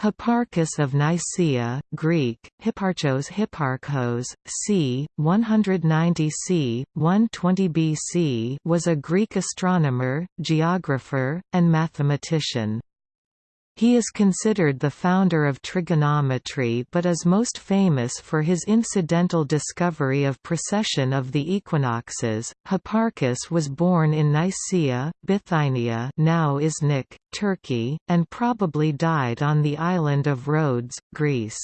Hipparchus of Nicaea, Greek, Hipparchos Hipparchos, c. 190 c. 120 BC was a Greek astronomer, geographer, and mathematician. He is considered the founder of trigonometry but is most famous for his incidental discovery of precession of the equinoxes. Hipparchus was born in Nicaea, Bithynia, now Iznik, Turkey, and probably died on the island of Rhodes, Greece.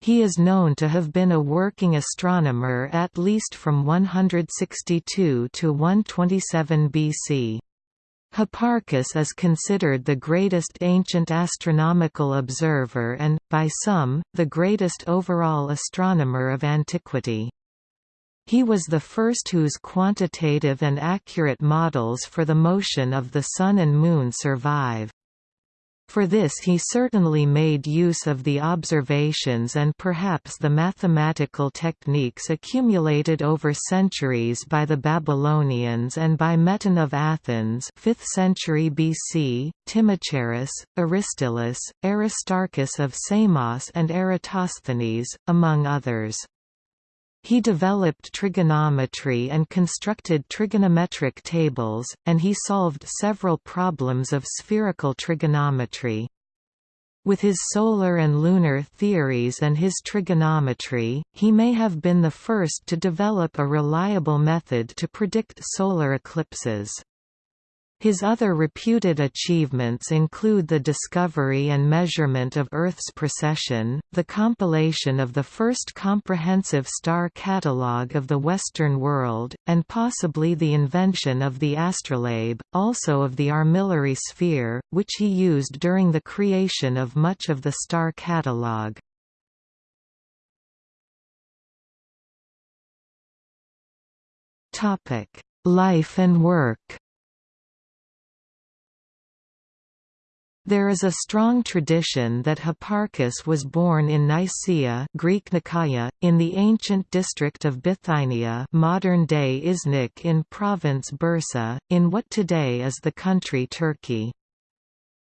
He is known to have been a working astronomer at least from 162 to 127 BC. Hipparchus is considered the greatest ancient astronomical observer and, by some, the greatest overall astronomer of antiquity. He was the first whose quantitative and accurate models for the motion of the Sun and Moon survive. For this he certainly made use of the observations and perhaps the mathematical techniques accumulated over centuries by the Babylonians and by Meton of Athens 5th century BC, Timocharis, Aristillus, Aristarchus of Samos and Eratosthenes, among others. He developed trigonometry and constructed trigonometric tables, and he solved several problems of spherical trigonometry. With his solar and lunar theories and his trigonometry, he may have been the first to develop a reliable method to predict solar eclipses. His other reputed achievements include the discovery and measurement of Earth's precession, the compilation of the first comprehensive star catalogue of the Western world, and possibly the invention of the astrolabe, also of the armillary sphere, which he used during the creation of much of the star catalogue. Life and work There is a strong tradition that Hipparchus was born in Nicaea Greek Nicaea, in the ancient district of Bithynia modern-day Iznik in province Bursa, in what today is the country Turkey.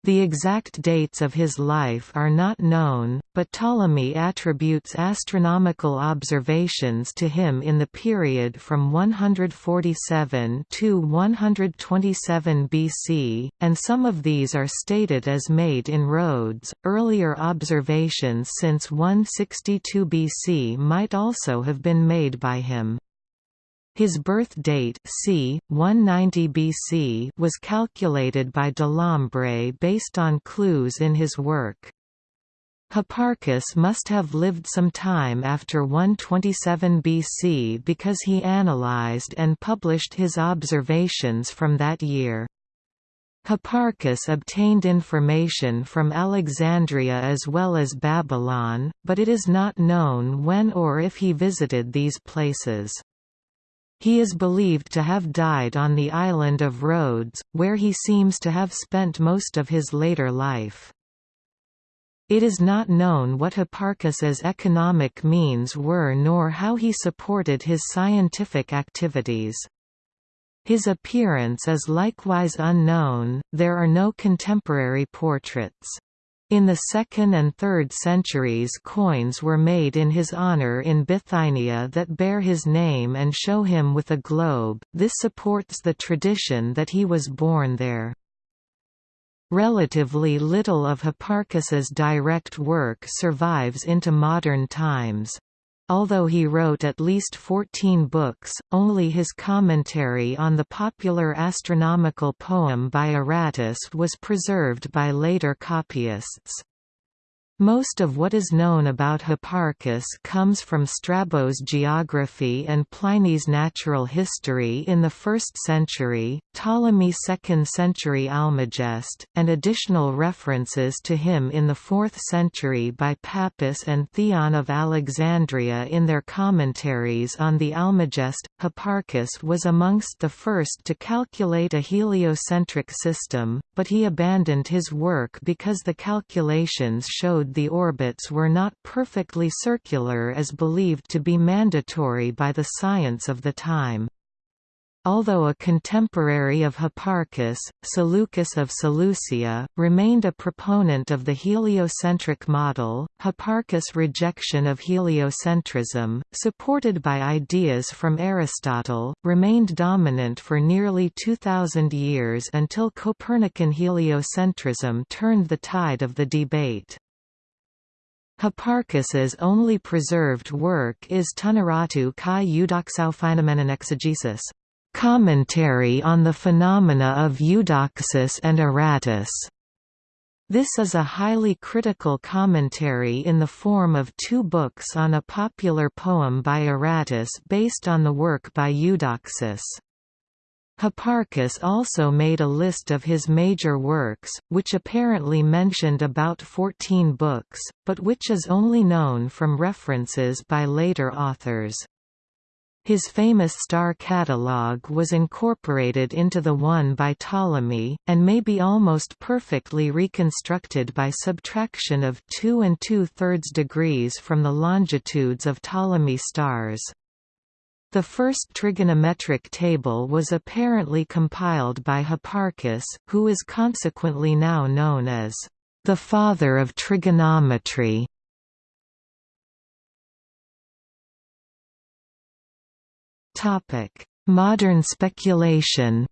The exact dates of his life are not known, but Ptolemy attributes astronomical observations to him in the period from 147 to 127 BC, and some of these are stated as made in Rhodes. Earlier observations since 162 BC might also have been made by him. His birth date c. 190 BC was calculated by Delambre based on clues in his work. Hipparchus must have lived some time after 127 BC because he analyzed and published his observations from that year. Hipparchus obtained information from Alexandria as well as Babylon, but it is not known when or if he visited these places. He is believed to have died on the island of Rhodes, where he seems to have spent most of his later life. It is not known what Hipparchus's economic means were nor how he supported his scientific activities. His appearance is likewise unknown, there are no contemporary portraits. In the 2nd and 3rd centuries coins were made in his honor in Bithynia that bear his name and show him with a globe, this supports the tradition that he was born there. Relatively little of Hipparchus's direct work survives into modern times. Although he wrote at least 14 books, only his commentary on the popular astronomical poem by Aratus was preserved by later copyists. Most of what is known about Hipparchus comes from Strabo's geography and Pliny's natural history in the 1st century, Ptolemy's 2nd century Almagest, and additional references to him in the 4th century by Pappus and Theon of Alexandria in their commentaries on the Almagest. Hipparchus was amongst the first to calculate a heliocentric system, but he abandoned his work because the calculations showed the orbits were not perfectly circular as believed to be mandatory by the science of the time. although a contemporary of Hipparchus, Seleucus of Seleucia, remained a proponent of the heliocentric model. Hipparchus' rejection of heliocentrism, supported by ideas from Aristotle, remained dominant for nearly 2,000 years until Copernican heliocentrism turned the tide of the debate. Hipparchus's only preserved work is Tunnaratu kai eudoxophenomenon exegesis, commentary on the phenomena of Eudoxus and Aratus. This is a highly critical commentary in the form of two books on a popular poem by Aratus based on the work by Eudoxus. Hipparchus also made a list of his major works, which apparently mentioned about 14 books, but which is only known from references by later authors. His famous star catalogue was incorporated into the one by Ptolemy, and may be almost perfectly reconstructed by subtraction of 2 and 2 thirds degrees from the longitudes of Ptolemy stars. The first trigonometric table was apparently compiled by Hipparchus, who is consequently now known as the father of trigonometry. Modern speculation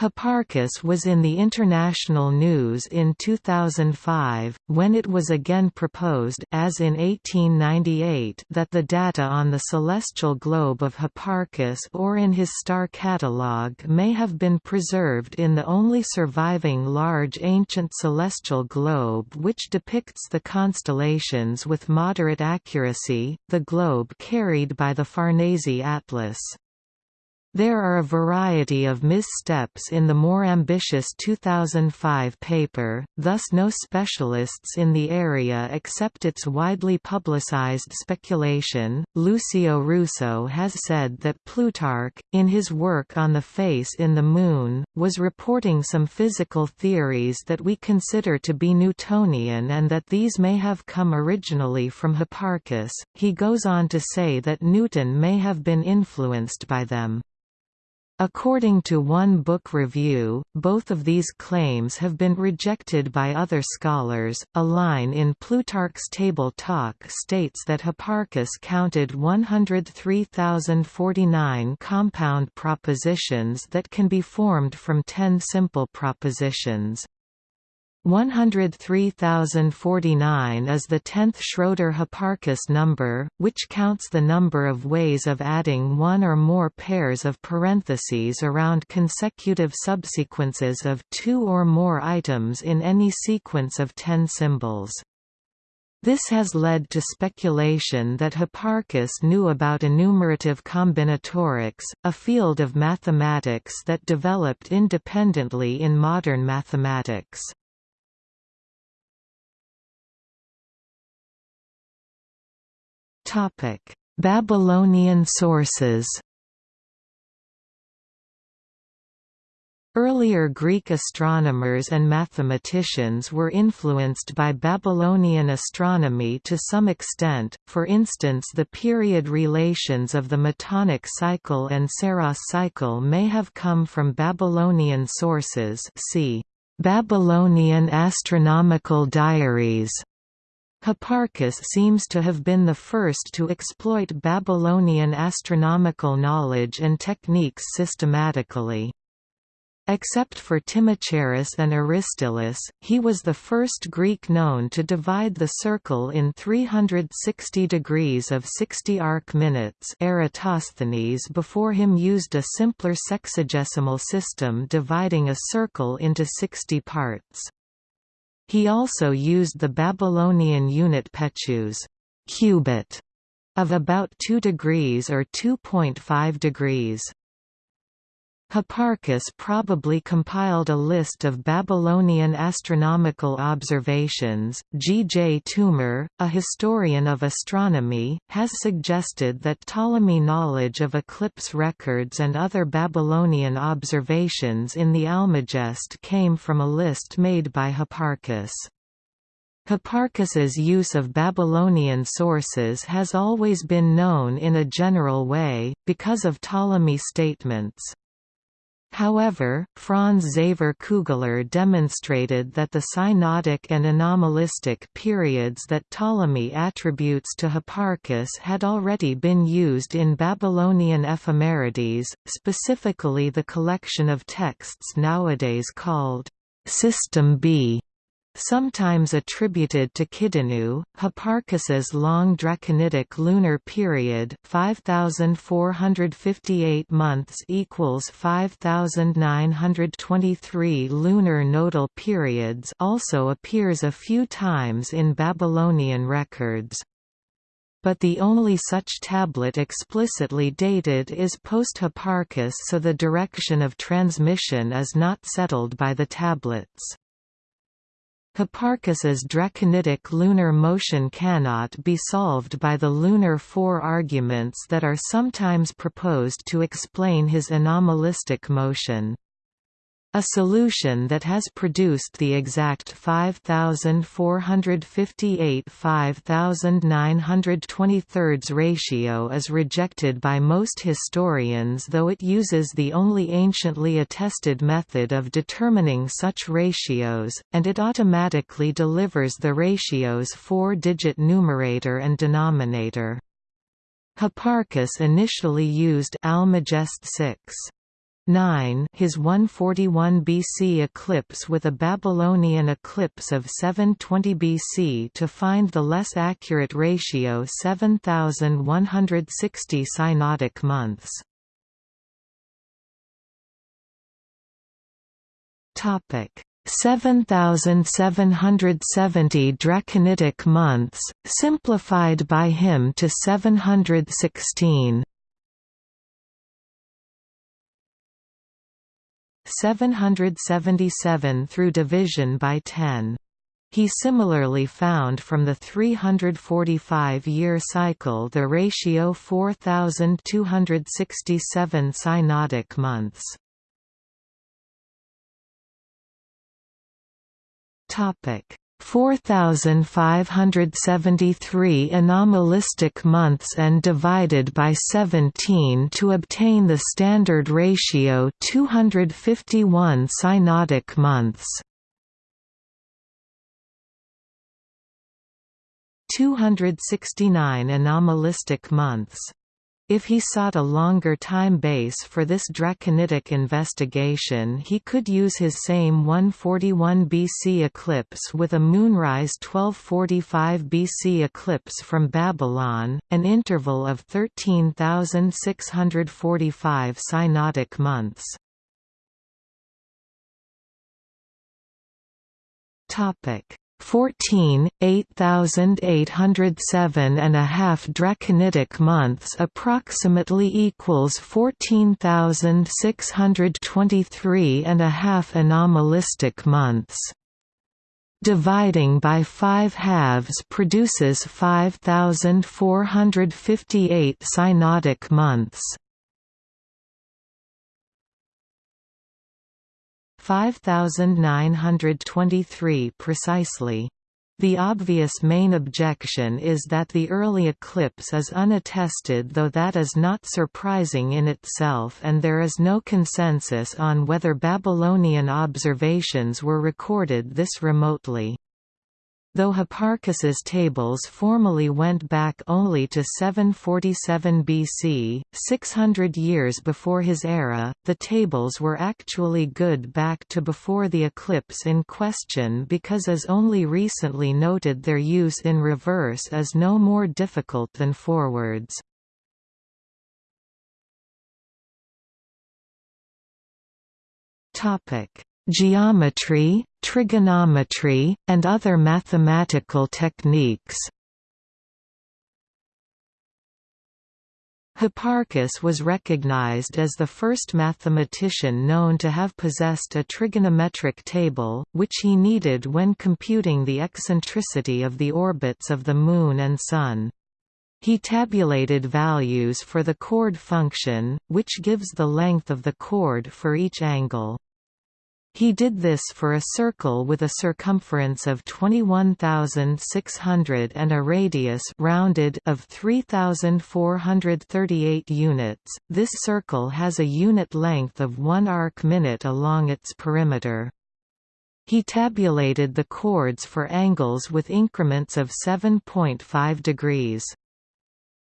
Hipparchus was in the international news in 2005, when it was again proposed as in 1898 that the data on the celestial globe of Hipparchus or in his star catalogue may have been preserved in the only surviving large ancient celestial globe which depicts the constellations with moderate accuracy, the globe carried by the Farnese Atlas. There are a variety of missteps in the more ambitious 2005 paper, thus no specialists in the area accept its widely publicized speculation. Lucio Russo has said that Plutarch, in his work on the face in the Moon, was reporting some physical theories that we consider to be Newtonian and that these may have come originally from Hipparchus. He goes on to say that Newton may have been influenced by them. According to one book review, both of these claims have been rejected by other scholars. A line in Plutarch's Table Talk states that Hipparchus counted 103,049 compound propositions that can be formed from ten simple propositions. 103,049 is the tenth Schroeder-Hipparchus number, which counts the number of ways of adding one or more pairs of parentheses around consecutive subsequences of two or more items in any sequence of ten symbols. This has led to speculation that Hipparchus knew about enumerative combinatorics, a field of mathematics that developed independently in modern mathematics. Babylonian sources Earlier Greek astronomers and mathematicians were influenced by Babylonian astronomy to some extent, for instance the period relations of the Metonic cycle and Saros cycle may have come from Babylonian sources see Babylonian astronomical diaries Hipparchus seems to have been the first to exploit Babylonian astronomical knowledge and techniques systematically. Except for Timocharis and Aristillus, he was the first Greek known to divide the circle in 360 degrees of 60 arc minutes Eratosthenes before him used a simpler sexagesimal system dividing a circle into 60 parts. He also used the Babylonian unit pechus cubit, of about 2 degrees or 2.5 degrees. Hipparchus probably compiled a list of Babylonian astronomical observations. G. J. Toomer, a historian of astronomy, has suggested that Ptolemy knowledge of eclipse records and other Babylonian observations in the Almagest came from a list made by Hipparchus. Hipparchus's use of Babylonian sources has always been known in a general way, because of Ptolemy's statements. However, Franz Xaver Kugler demonstrated that the synodic and anomalistic periods that Ptolemy attributes to Hipparchus had already been used in Babylonian ephemerides, specifically the collection of texts nowadays called System B. Sometimes attributed to Kidinu, Hipparchus's long Draconitic lunar period 5458 months equals 5923 lunar nodal periods also appears a few times in Babylonian records. But the only such tablet explicitly dated is post-Hipparchus so the direction of transmission is not settled by the tablets. Hipparchus's draconitic lunar motion cannot be solved by the lunar four arguments that are sometimes proposed to explain his anomalistic motion. A solution that has produced the exact 5458 5923 ratio is rejected by most historians though it uses the only anciently attested method of determining such ratios, and it automatically delivers the ratio's four-digit numerator and denominator. Hipparchus initially used Almagest 6. 9 his 141 BC eclipse with a Babylonian eclipse of 720 BC to find the less accurate ratio 7160 synodic months. Topic 7770 draconitic months, simplified by him to 716. 777 through division by 10. He similarly found from the 345-year cycle the ratio 4,267 synodic months. Topic 4573 anomalistic months and divided by 17 to obtain the standard ratio 251 synodic months. 269 anomalistic months if he sought a longer time base for this draconitic investigation he could use his same 141 BC eclipse with a moonrise 1245 BC eclipse from Babylon, an interval of 13,645 synodic months. Topic 14, 8807 and a half draconitic months approximately equals 14,623 and a half anomalistic months. Dividing by five halves produces 5,458 synodic months. 5923 precisely. The obvious main objection is that the early eclipse is unattested though that is not surprising in itself and there is no consensus on whether Babylonian observations were recorded this remotely. Though Hipparchus's tables formally went back only to 747 BC, 600 years before his era, the tables were actually good back to before the eclipse in question because as only recently noted their use in reverse is no more difficult than forwards. Geometry, trigonometry, and other mathematical techniques. Hipparchus was recognized as the first mathematician known to have possessed a trigonometric table, which he needed when computing the eccentricity of the orbits of the Moon and Sun. He tabulated values for the chord function, which gives the length of the chord for each angle. He did this for a circle with a circumference of 21,600 and a radius rounded of 3,438 units. This circle has a unit length of 1 arc minute along its perimeter. He tabulated the chords for angles with increments of 7.5 degrees.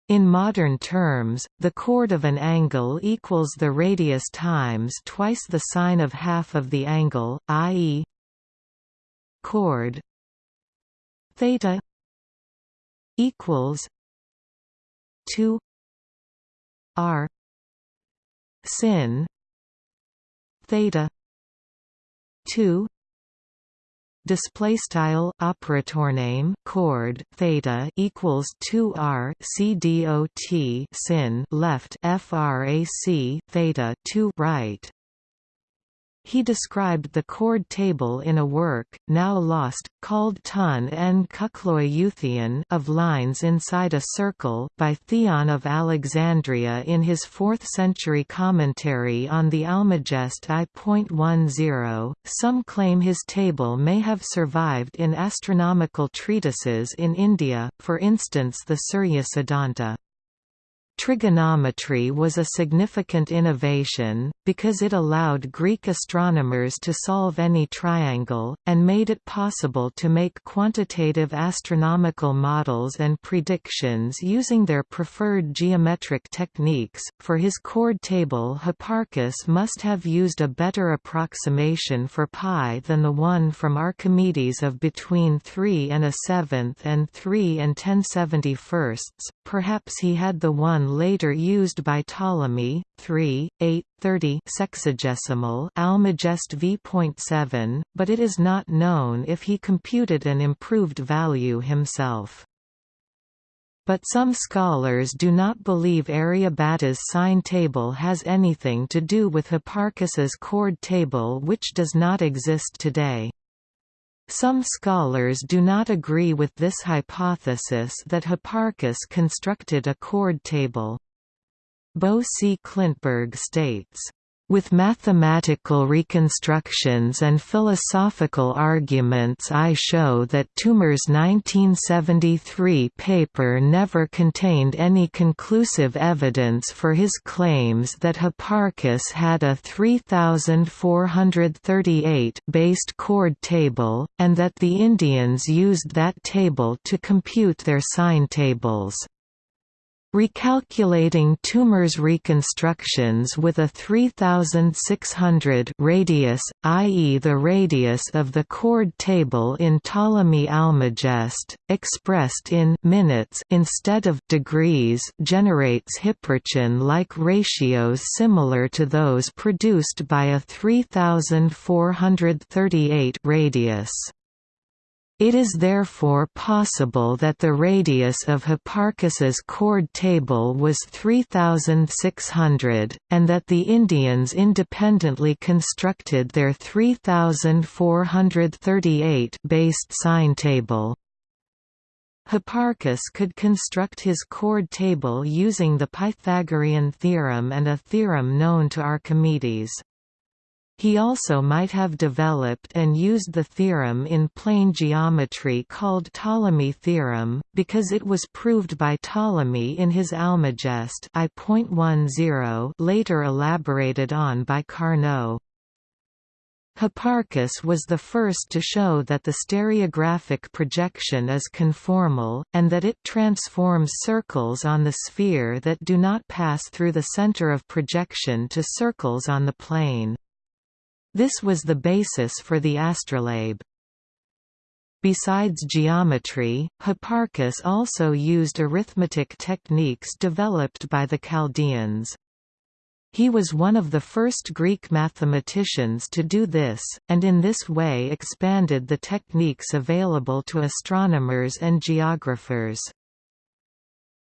In modern terms, the chord of an angle equals the radius times twice the sine of half of the angle, i.e. chord theta equals 2 r sin theta 2 display style operator name chord theta equals 2 r c dot sin left frac theta 2 right he described the chord table in a work, now lost, called Tun en Kukloi of lines inside a circle by Theon of Alexandria in his 4th-century commentary on the Almagest I.10. Some claim his table may have survived in astronomical treatises in India, for instance the Surya Siddhanta. Trigonometry was a significant innovation, because it allowed Greek astronomers to solve any triangle, and made it possible to make quantitative astronomical models and predictions using their preferred geometric techniques. For his chord table, Hipparchus must have used a better approximation for pi than the one from Archimedes of between 3 and a seventh and 3 and 10 71 perhaps he had the one later used by Ptolemy, 3, 8, 30 sexagesimal Almagest v.7, but it is not known if he computed an improved value himself. But some scholars do not believe Aryabhata's sine table has anything to do with Hipparchus's chord table which does not exist today. Some scholars do not agree with this hypothesis that Hipparchus constructed a chord table. Bo C. Klintberg states, with mathematical reconstructions and philosophical arguments I show that Toomer's 1973 paper never contained any conclusive evidence for his claims that Hipparchus had a 3438 based chord table, and that the Indians used that table to compute their sine tables. Recalculating Toomer's reconstructions with a 3600 radius, i.e. the radius of the chord table in Ptolemy Almagest, expressed in minutes instead of degrees generates Hipparchan-like ratios similar to those produced by a 3438 radius. It is therefore possible that the radius of Hipparchus's chord table was 3600, and that the Indians independently constructed their 3438 based sine table. Hipparchus could construct his chord table using the Pythagorean theorem and a theorem known to Archimedes. He also might have developed and used the theorem in plane geometry called Ptolemy theorem, because it was proved by Ptolemy in his Almagest I.10 later elaborated on by Carnot. Hipparchus was the first to show that the stereographic projection is conformal, and that it transforms circles on the sphere that do not pass through the center of projection to circles on the plane. This was the basis for the astrolabe. Besides geometry, Hipparchus also used arithmetic techniques developed by the Chaldeans. He was one of the first Greek mathematicians to do this, and in this way expanded the techniques available to astronomers and geographers.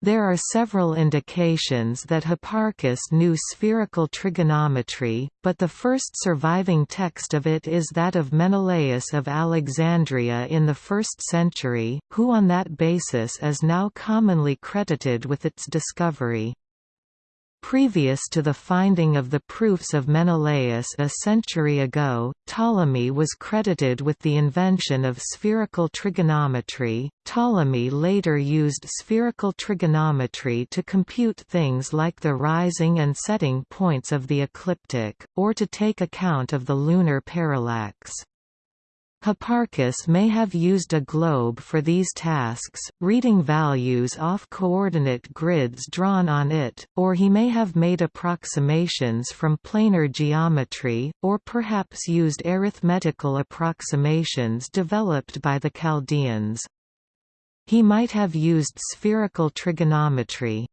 There are several indications that Hipparchus knew spherical trigonometry, but the first surviving text of it is that of Menelaus of Alexandria in the 1st century, who on that basis is now commonly credited with its discovery. Previous to the finding of the proofs of Menelaus a century ago, Ptolemy was credited with the invention of spherical trigonometry. Ptolemy later used spherical trigonometry to compute things like the rising and setting points of the ecliptic, or to take account of the lunar parallax. Hipparchus may have used a globe for these tasks, reading values off coordinate grids drawn on it, or he may have made approximations from planar geometry, or perhaps used arithmetical approximations developed by the Chaldeans. He might have used spherical trigonometry.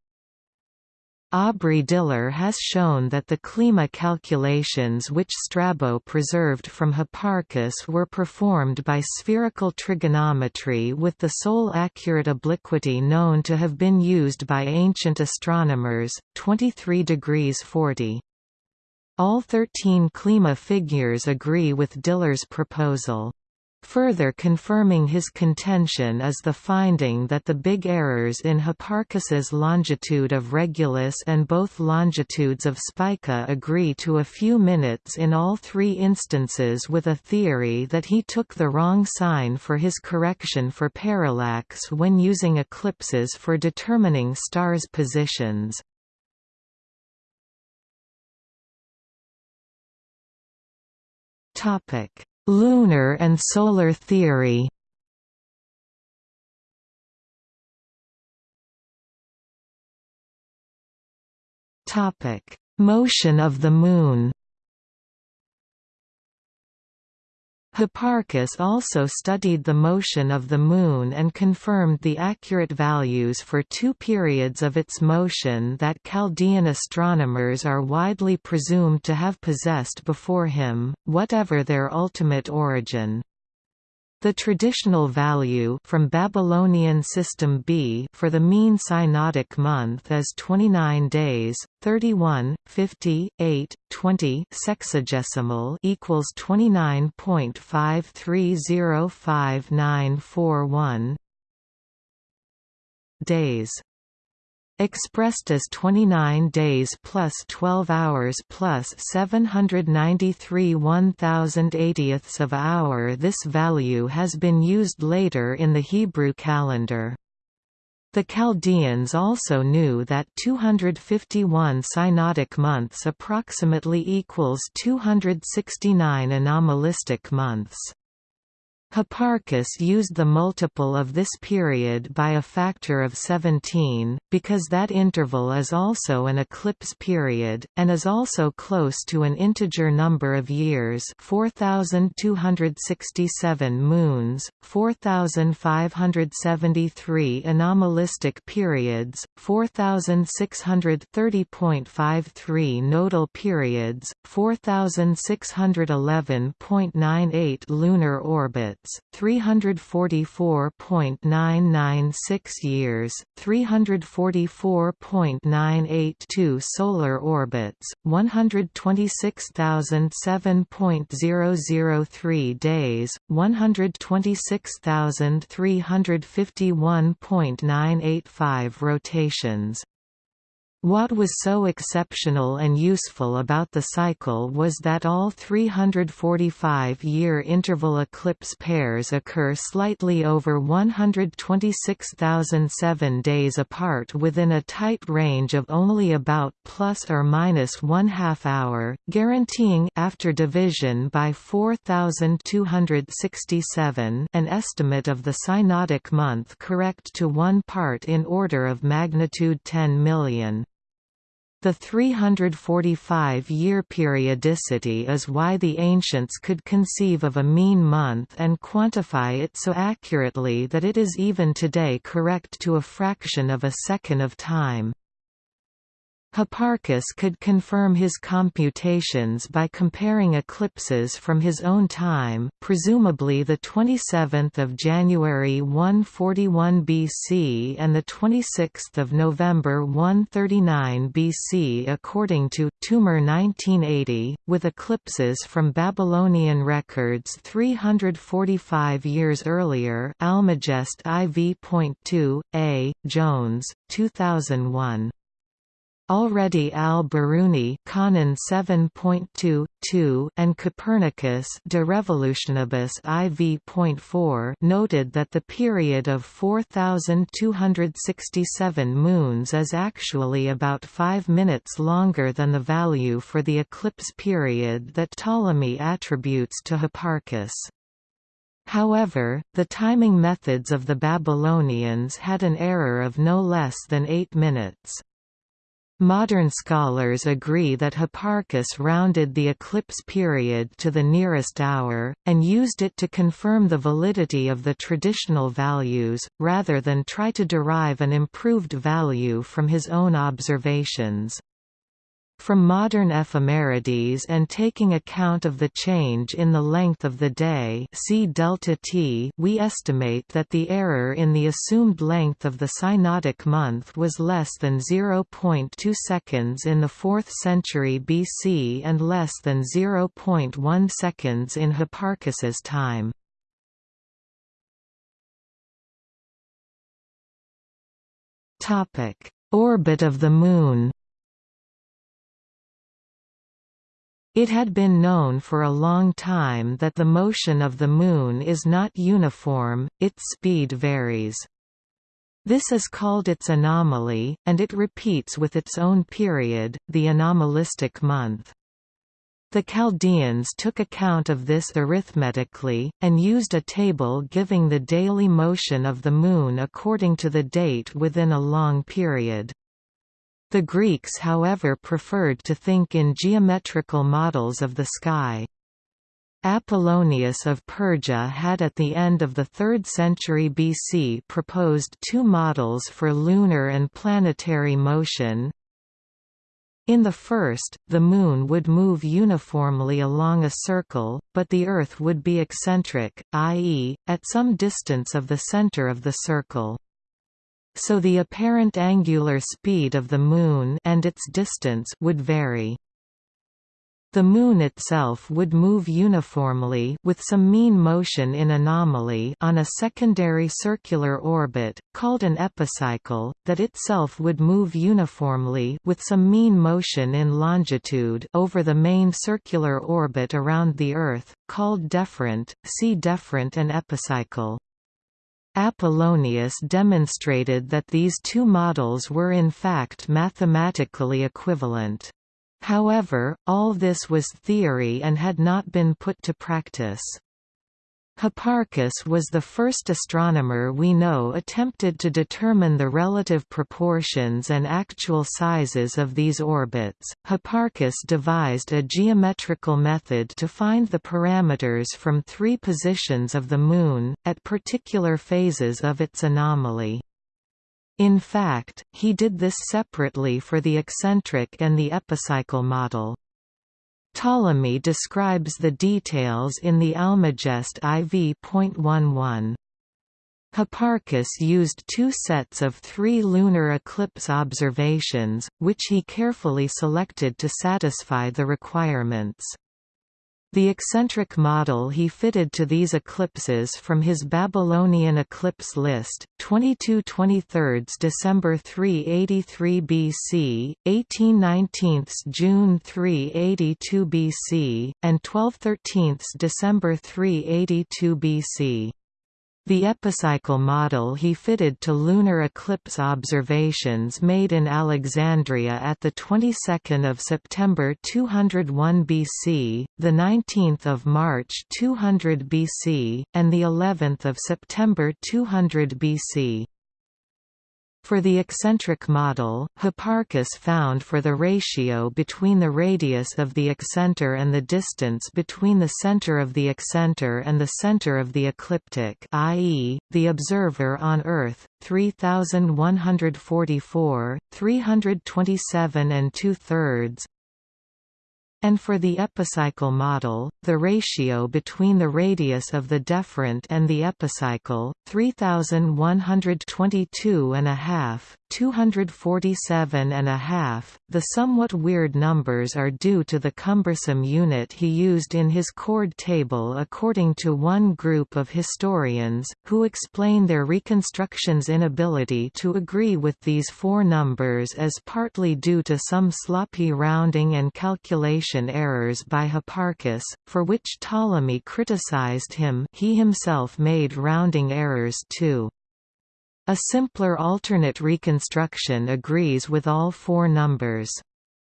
Aubrey Diller has shown that the Klima calculations which Strabo preserved from Hipparchus were performed by spherical trigonometry with the sole accurate obliquity known to have been used by ancient astronomers, 23 degrees 40. All 13 Klima figures agree with Diller's proposal. Further confirming his contention is the finding that the big errors in Hipparchus's longitude of Regulus and both longitudes of Spica agree to a few minutes in all three instances with a theory that he took the wrong sign for his correction for parallax when using eclipses for determining stars' positions. Topic Lunar and solar theory. Motion of the Moon Hipparchus also studied the motion of the Moon and confirmed the accurate values for two periods of its motion that Chaldean astronomers are widely presumed to have possessed before him, whatever their ultimate origin. The traditional value from Babylonian system B for the mean synodic month is 29 days, 31, 50, 8, 20 sexagesimal equals 29.53059441 days expressed as 29 days plus 12 hours plus 793 1080ths of hour this value has been used later in the Hebrew calendar. The Chaldeans also knew that 251 synodic months approximately equals 269 anomalistic months. Hipparchus used the multiple of this period by a factor of 17, because that interval is also an eclipse period, and is also close to an integer number of years 4,267 moons, 4,573 anomalistic periods, 4,630.53 nodal periods, 4,611.98 lunar orbits minutes, 344.996 years, 344.982 solar orbits, 126,007.003 days, 126,351.985 rotations. What was so exceptional and useful about the cycle was that all 345-year interval eclipse pairs occur slightly over 126,007 days apart within a tight range of only about plus or minus one half hour, guaranteeing after division by 4,267 an estimate of the synodic month correct to one part in order of magnitude 10 million. The 345-year periodicity is why the ancients could conceive of a mean month and quantify it so accurately that it is even today correct to a fraction of a second of time. Hipparchus could confirm his computations by comparing eclipses from his own time, presumably the 27th of January 141 BC and the 26th of November 139 BC according to Toomer 1980, with eclipses from Babylonian records 345 years earlier. Almagest IV.2 A Jones 2001 Already al-Biruni Qanun 7.2, and Copernicus De Revolutionibus IV.4 noted that the period of 4,267 moons is actually about 5 minutes longer than the value for the eclipse period that Ptolemy attributes to Hipparchus. However, the timing methods of the Babylonians had an error of no less than 8 minutes. Modern scholars agree that Hipparchus rounded the eclipse period to the nearest hour, and used it to confirm the validity of the traditional values, rather than try to derive an improved value from his own observations. From modern ephemerides and taking account of the change in the length of the day see delta t, we estimate that the error in the assumed length of the synodic month was less than 0.2 seconds in the 4th century BC and less than 0.1 seconds in Hipparchus's time. Orbit of the Moon It had been known for a long time that the motion of the Moon is not uniform, its speed varies. This is called its anomaly, and it repeats with its own period, the anomalistic month. The Chaldeans took account of this arithmetically, and used a table giving the daily motion of the Moon according to the date within a long period. The Greeks however preferred to think in geometrical models of the sky. Apollonius of Perga had at the end of the 3rd century BC proposed two models for lunar and planetary motion. In the first, the Moon would move uniformly along a circle, but the Earth would be eccentric, i.e., at some distance of the center of the circle so the apparent angular speed of the Moon and its distance would vary. The Moon itself would move uniformly with some mean motion in anomaly on a secondary circular orbit, called an epicycle, that itself would move uniformly with some mean motion in longitude over the main circular orbit around the Earth, called deferent, see deferent and epicycle. Apollonius demonstrated that these two models were in fact mathematically equivalent. However, all this was theory and had not been put to practice. Hipparchus was the first astronomer we know attempted to determine the relative proportions and actual sizes of these orbits. Hipparchus devised a geometrical method to find the parameters from three positions of the Moon, at particular phases of its anomaly. In fact, he did this separately for the eccentric and the epicycle model. Ptolemy describes the details in the Almagest IV.11. Hipparchus used two sets of three lunar eclipse observations, which he carefully selected to satisfy the requirements. The eccentric model he fitted to these eclipses from his Babylonian eclipse list, 22 23 December 383 BC, 18 19 June 382 BC, and 12 13 December 382 BC. The epicycle model he fitted to lunar eclipse observations made in Alexandria at the 22nd of September 201 BC, the 19th of March 200 BC, and the 11th of September 200 BC. For the eccentric model, Hipparchus found for the ratio between the radius of the excenter and the distance between the center of the excenter and the center of the ecliptic i.e., the observer on Earth, 3144, 327 and two-thirds, and for the epicycle model, the ratio between the radius of the deferent and the epicycle, 3122 and a half, 247 and a half. The somewhat weird numbers are due to the cumbersome unit he used in his chord table according to one group of historians, who explain their reconstruction's inability to agree with these four numbers as partly due to some sloppy rounding and calculation errors by Hipparchus, for which Ptolemy criticized him he himself made rounding errors too. A simpler alternate reconstruction agrees with all four numbers.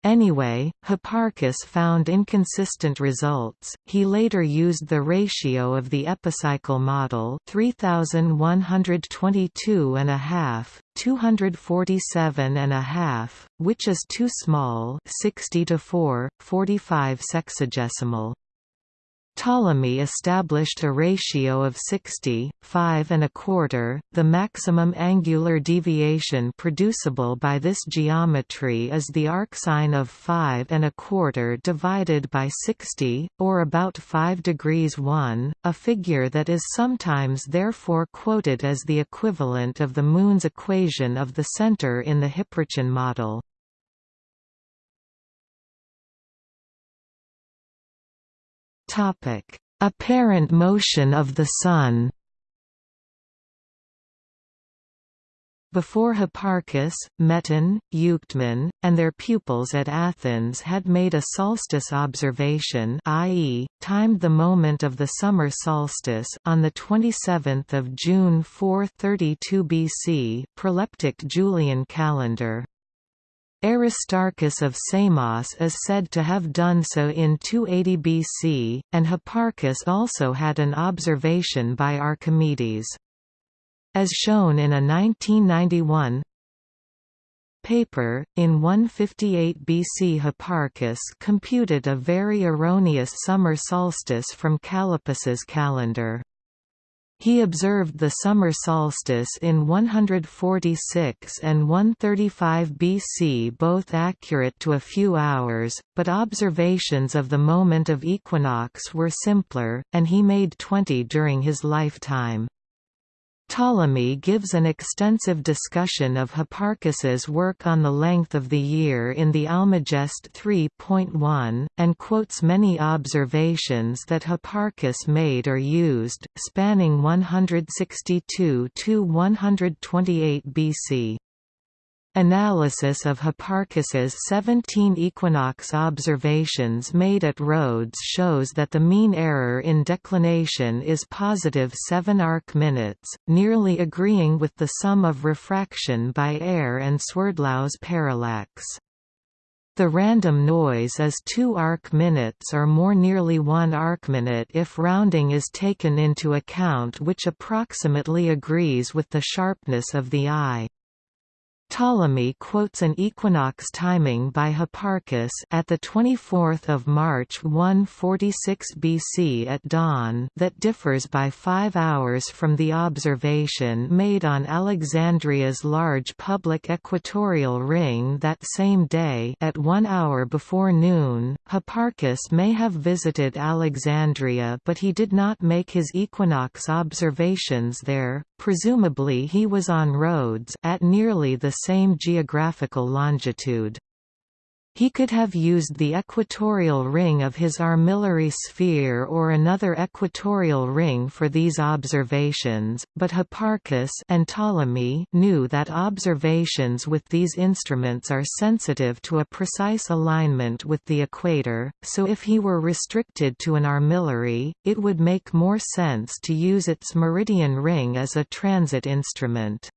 Anyway, Hipparchus found inconsistent results. He later used the ratio of the epicycle model 3122 and a half, 247 and a half, which is too small, 60 to 4, 45 sexagesimal. Ptolemy established a ratio of 60, 5 and a quarter. The maximum angular deviation producible by this geometry is the arcsine of 5 and a quarter divided by 60, or about 5 degrees 1, a figure that is sometimes therefore quoted as the equivalent of the Moon's equation of the center in the Hipparchian model. Topic: Apparent motion of the Sun. Before Hipparchus, Meton, Euctemon, and their pupils at Athens had made a solstice observation i.e., timed the moment of the summer solstice on 27 June 432 BC proleptic Julian calendar. Aristarchus of Samos is said to have done so in 280 BC, and Hipparchus also had an observation by Archimedes. As shown in a 1991 paper, in 158 BC Hipparchus computed a very erroneous summer solstice from Callippus's calendar. He observed the summer solstice in 146 and 135 BC both accurate to a few hours, but observations of the moment of equinox were simpler, and he made 20 during his lifetime. Ptolemy gives an extensive discussion of Hipparchus's work on the length of the year in the Almagest 3.1, and quotes many observations that Hipparchus made or used, spanning 162 to 128 BC. Analysis of Hipparchus's 17 equinox observations made at Rhodes shows that the mean error in declination is positive 7 arc minutes, nearly agreeing with the sum of refraction by air and Swerdlow's parallax. The random noise is 2 arc minutes or more nearly 1 arc minute if rounding is taken into account which approximately agrees with the sharpness of the eye. Ptolemy quotes an equinox timing by Hipparchus at the 24th of March 146 BC at dawn that differs by 5 hours from the observation made on Alexandria's large public equatorial ring that same day at 1 hour before noon. Hipparchus may have visited Alexandria but he did not make his equinox observations there. Presumably he was on Rhodes at nearly the same geographical longitude. He could have used the equatorial ring of his armillary sphere or another equatorial ring for these observations, but Hipparchus and Ptolemy knew that observations with these instruments are sensitive to a precise alignment with the equator, so if he were restricted to an armillary, it would make more sense to use its meridian ring as a transit instrument.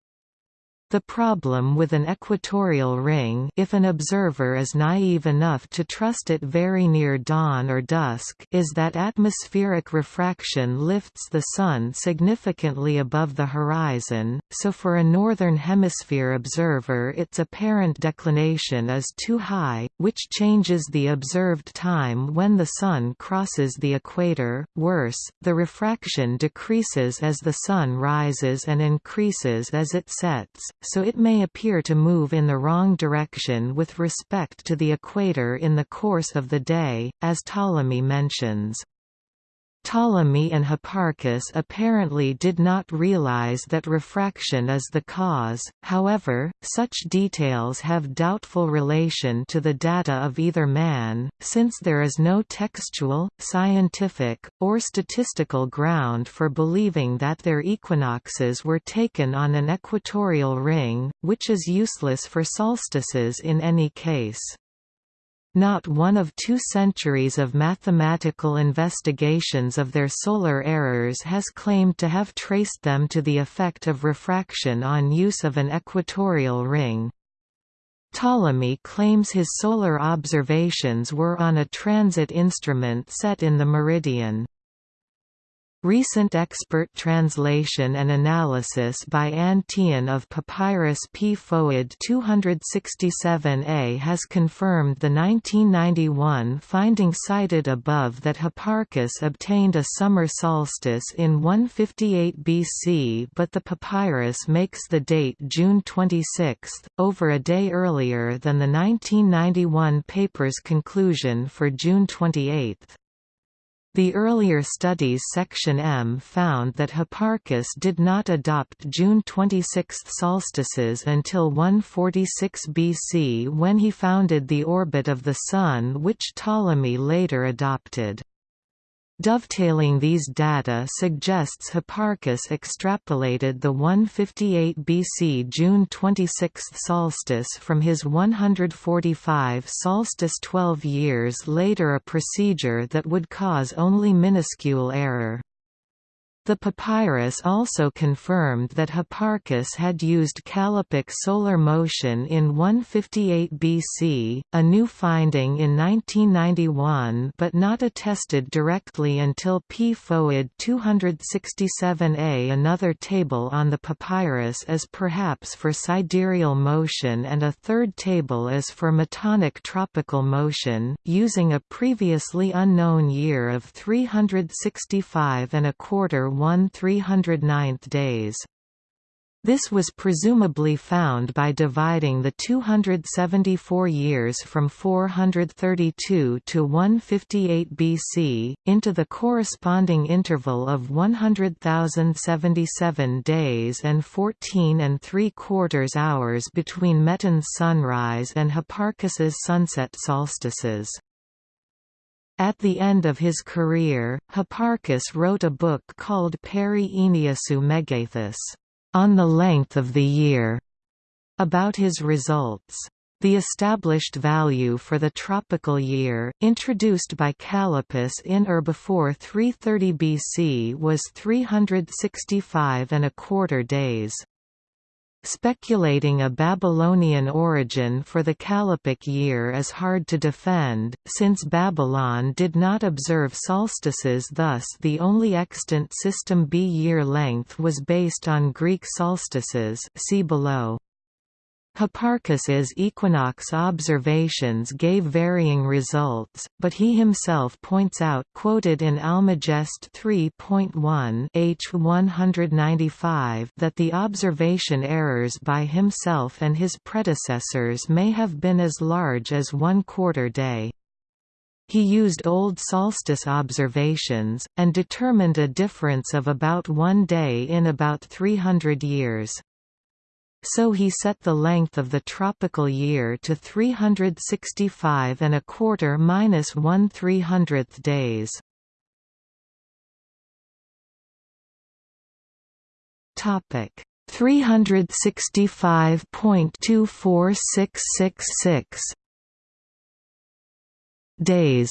The problem with an equatorial ring if an observer is naive enough to trust it very near dawn or dusk is that atmospheric refraction lifts the Sun significantly above the horizon, so for a northern hemisphere observer its apparent declination is too high, which changes the observed time when the Sun crosses the equator. Worse, the refraction decreases as the Sun rises and increases as it sets, so it may appear to move in the wrong direction with respect to the equator in the course of the day, as Ptolemy mentions. Ptolemy and Hipparchus apparently did not realize that refraction is the cause, however, such details have doubtful relation to the data of either man, since there is no textual, scientific, or statistical ground for believing that their equinoxes were taken on an equatorial ring, which is useless for solstices in any case. Not one of two centuries of mathematical investigations of their solar errors has claimed to have traced them to the effect of refraction on use of an equatorial ring. Ptolemy claims his solar observations were on a transit instrument set in the meridian. Recent expert translation and analysis by Anne Tihon of Papyrus P. Fouad 267a has confirmed the 1991 finding cited above that Hipparchus obtained a summer solstice in 158 BC but the papyrus makes the date June 26, over a day earlier than the 1991 paper's conclusion for June 28. The earlier studies section M found that Hipparchus did not adopt June 26 solstices until 146 BC when he founded the orbit of the Sun which Ptolemy later adopted. Dovetailing these data suggests Hipparchus extrapolated the 158 BC June 26 solstice from his 145 solstice 12 years later a procedure that would cause only minuscule error. The papyrus also confirmed that Hipparchus had used callippic solar motion in 158 BC, a new finding in 1991 but not attested directly until P. Fouad 267a. Another table on the papyrus is perhaps for sidereal motion and a third table is for metonic tropical motion, using a previously unknown year of 365 and a quarter 1 309th days. This was presumably found by dividing the 274 years from 432 to 158 BC, into the corresponding interval of 100,077 days and 14 and 3 quarters hours between Meton's sunrise and Hipparchus's sunset solstices. At the end of his career, Hipparchus wrote a book called Peri Enneasu Megathus, on the length of the year, about his results. The established value for the tropical year, introduced by Callippus in or before 330 BC was 365 and a quarter days. Speculating a Babylonian origin for the Callippic year is hard to defend, since Babylon did not observe solstices thus the only extant system B year length was based on Greek solstices see below. Hipparchus's equinox observations gave varying results, but he himself points out quoted in Almagest 3.1 h 195 that the observation errors by himself and his predecessors may have been as large as one quarter day. He used old solstice observations, and determined a difference of about one day in about 300 years so he set the length of the tropical year to 365 and a quarter minus one three hundredth days. Topic 365.24666 days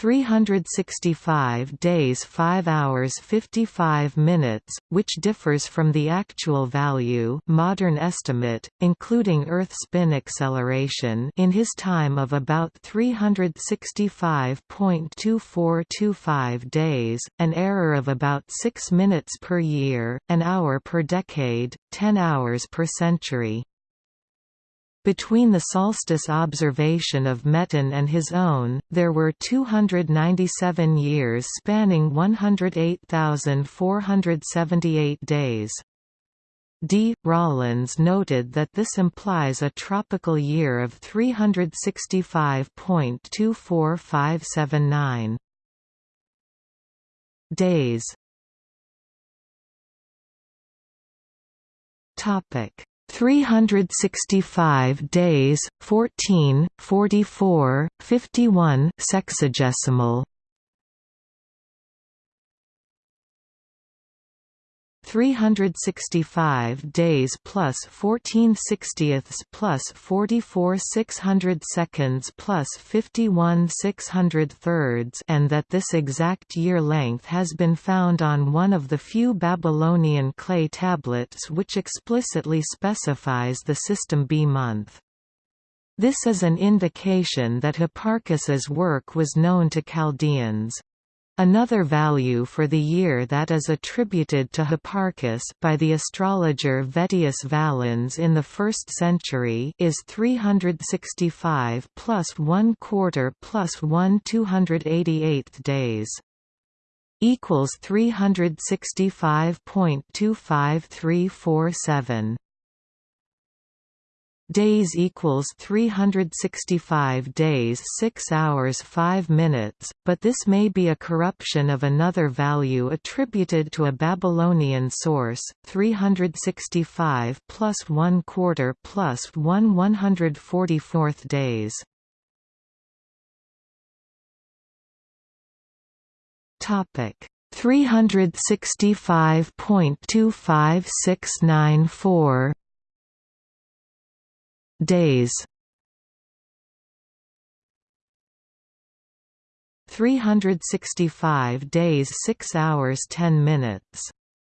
365 days 5 hours 55 minutes, which differs from the actual value modern estimate, including Earth spin acceleration in his time of about 365.2425 days, an error of about 6 minutes per year, an hour per decade, 10 hours per century. Between the solstice observation of Meton and his own, there were 297 years spanning 108,478 days. D. Rawlins noted that this implies a tropical year of 365.24579 days. 365 days, 14, 44, 51 sexagesimal 365 days plus 14 sixtieths plus 44 600 seconds plus 51 600 thirds and that this exact year length has been found on one of the few Babylonian clay tablets which explicitly specifies the system B month. This is an indication that Hipparchus's work was known to Chaldeans. Another value for the year that is attributed to Hipparchus by the astrologer Vettius Valens in the 1st century is 365 plus 1 quarter plus 1 288th days equals 365.25347 days equals 365 days 6 hours 5 minutes, but this may be a corruption of another value attributed to a Babylonian source, 365 plus 1 quarter plus 1 144th days. Topic 365.25694 days. 365 days 6 hours 10 minutes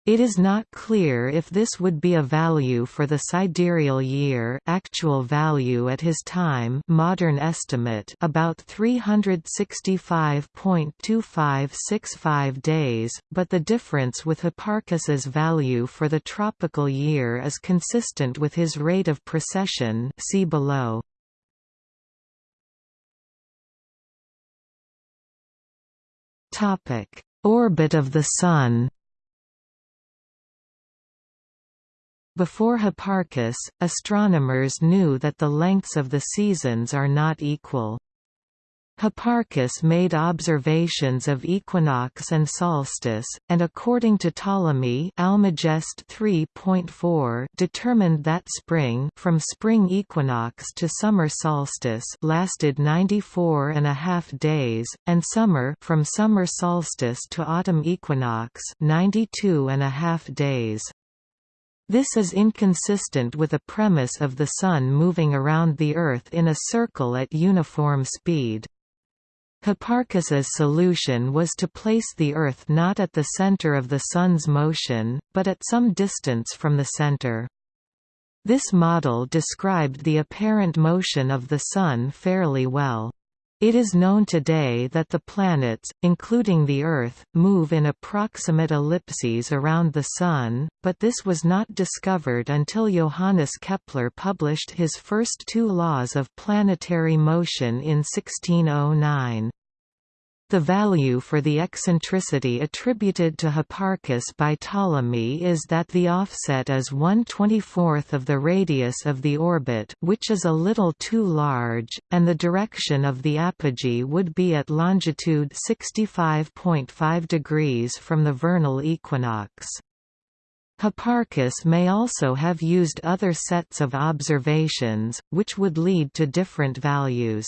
it is not clear if this would be a value for the sidereal year actual value at his time modern estimate about 365.2565 days, but the difference with Hipparchus's value for the tropical year is consistent with his rate of precession see below. Orbit of the Sun Before Hipparchus, astronomers knew that the lengths of the seasons are not equal. Hipparchus made observations of equinox and solstice, and according to Ptolemy Almagest 3.4 determined that spring from spring equinox to summer solstice lasted 94 and a half days, and summer from summer solstice to autumn equinox 92 and a half days. This is inconsistent with a premise of the Sun moving around the Earth in a circle at uniform speed. Hipparchus's solution was to place the Earth not at the center of the Sun's motion, but at some distance from the center. This model described the apparent motion of the Sun fairly well. It is known today that the planets, including the Earth, move in approximate ellipses around the Sun, but this was not discovered until Johannes Kepler published his first two laws of planetary motion in 1609. The value for the eccentricity attributed to Hipparchus by Ptolemy is that the offset is 1/24th of the radius of the orbit which is a little too large, and the direction of the apogee would be at longitude 65.5 degrees from the vernal equinox. Hipparchus may also have used other sets of observations, which would lead to different values.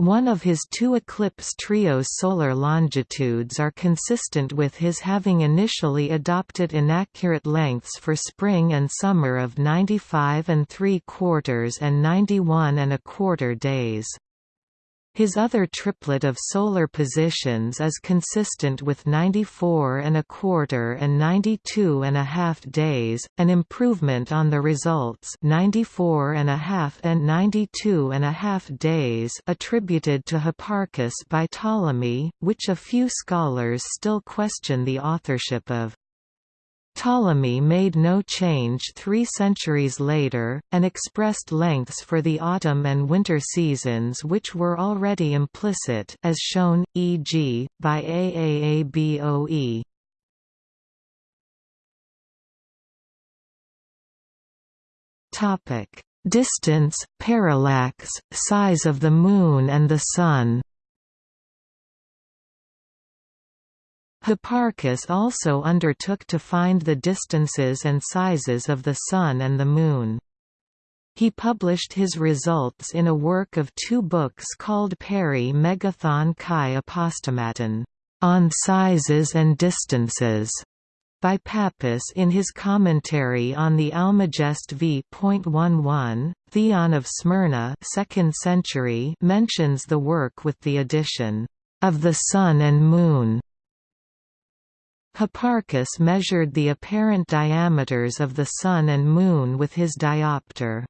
One of his two eclipse trio's solar longitudes are consistent with his having initially adopted inaccurate lengths for spring and summer of 95 and 3 quarters and 91 and a quarter days. His other triplet of solar positions is consistent with 94 and a quarter and 92 and a half days, an improvement on the results 94 and a half and 92 and a half days attributed to Hipparchus by Ptolemy, which a few scholars still question the authorship of. Ptolemy made no change three centuries later, and expressed lengths for the autumn and winter seasons which were already implicit as shown, e.g., by Aaboe. Distance, parallax, size of the Moon and the Sun Hipparchus also undertook to find the distances and sizes of the Sun and the Moon. He published his results in a work of two books called Peri Megathon Chi Apostomaton, on sizes and distances, by Pappus in his commentary on the Almagest v.11. Theon of Smyrna 2nd century mentions the work with the addition, of the Sun and Moon Hipparchus measured the apparent diameters of the Sun and Moon with his diopter.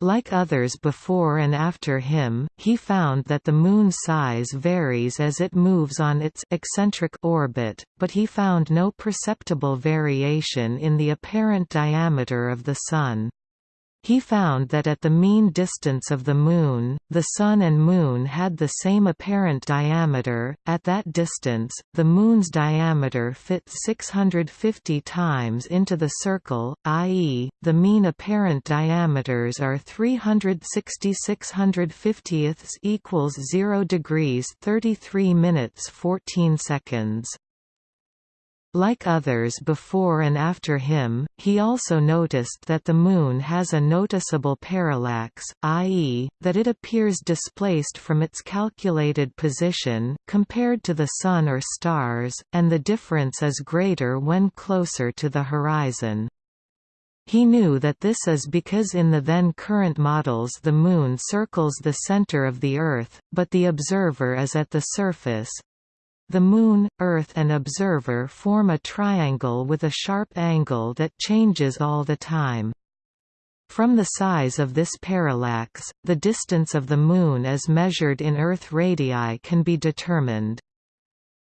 Like others before and after him, he found that the Moon's size varies as it moves on its eccentric orbit, but he found no perceptible variation in the apparent diameter of the Sun. He found that at the mean distance of the Moon, the Sun and Moon had the same apparent diameter. At that distance, the Moon's diameter fits 650 times into the circle, i.e., the mean apparent diameters are 360 650 equals 0 degrees 33 minutes 14 seconds. Like others before and after him, he also noticed that the Moon has a noticeable parallax, i.e., that it appears displaced from its calculated position, compared to the Sun or stars, and the difference is greater when closer to the horizon. He knew that this is because in the then current models the Moon circles the center of the Earth, but the observer is at the surface, the Moon, Earth and observer form a triangle with a sharp angle that changes all the time. From the size of this parallax, the distance of the Moon as measured in Earth radii can be determined.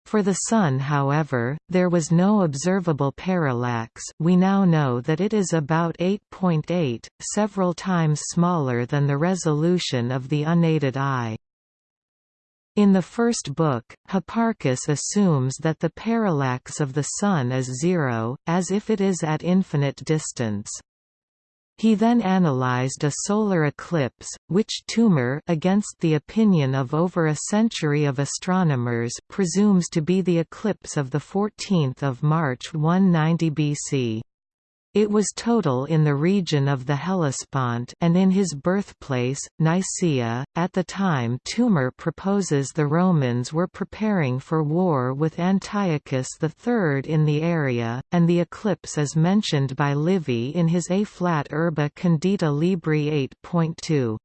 For the Sun however, there was no observable parallax we now know that it is about 8.8, .8, several times smaller than the resolution of the unaided eye. In the first book, Hipparchus assumes that the parallax of the Sun is zero, as if it is at infinite distance. He then analyzed a solar eclipse, which Toomer against the opinion of over a century of astronomers presumes to be the eclipse of 14 March 190 BC. It was total in the region of the Hellespont and in his birthplace, Nicaea. At the time Toomer proposes the Romans were preparing for war with Antiochus III in the area, and the eclipse is mentioned by Livy in his A flat urba condita libri 8.2.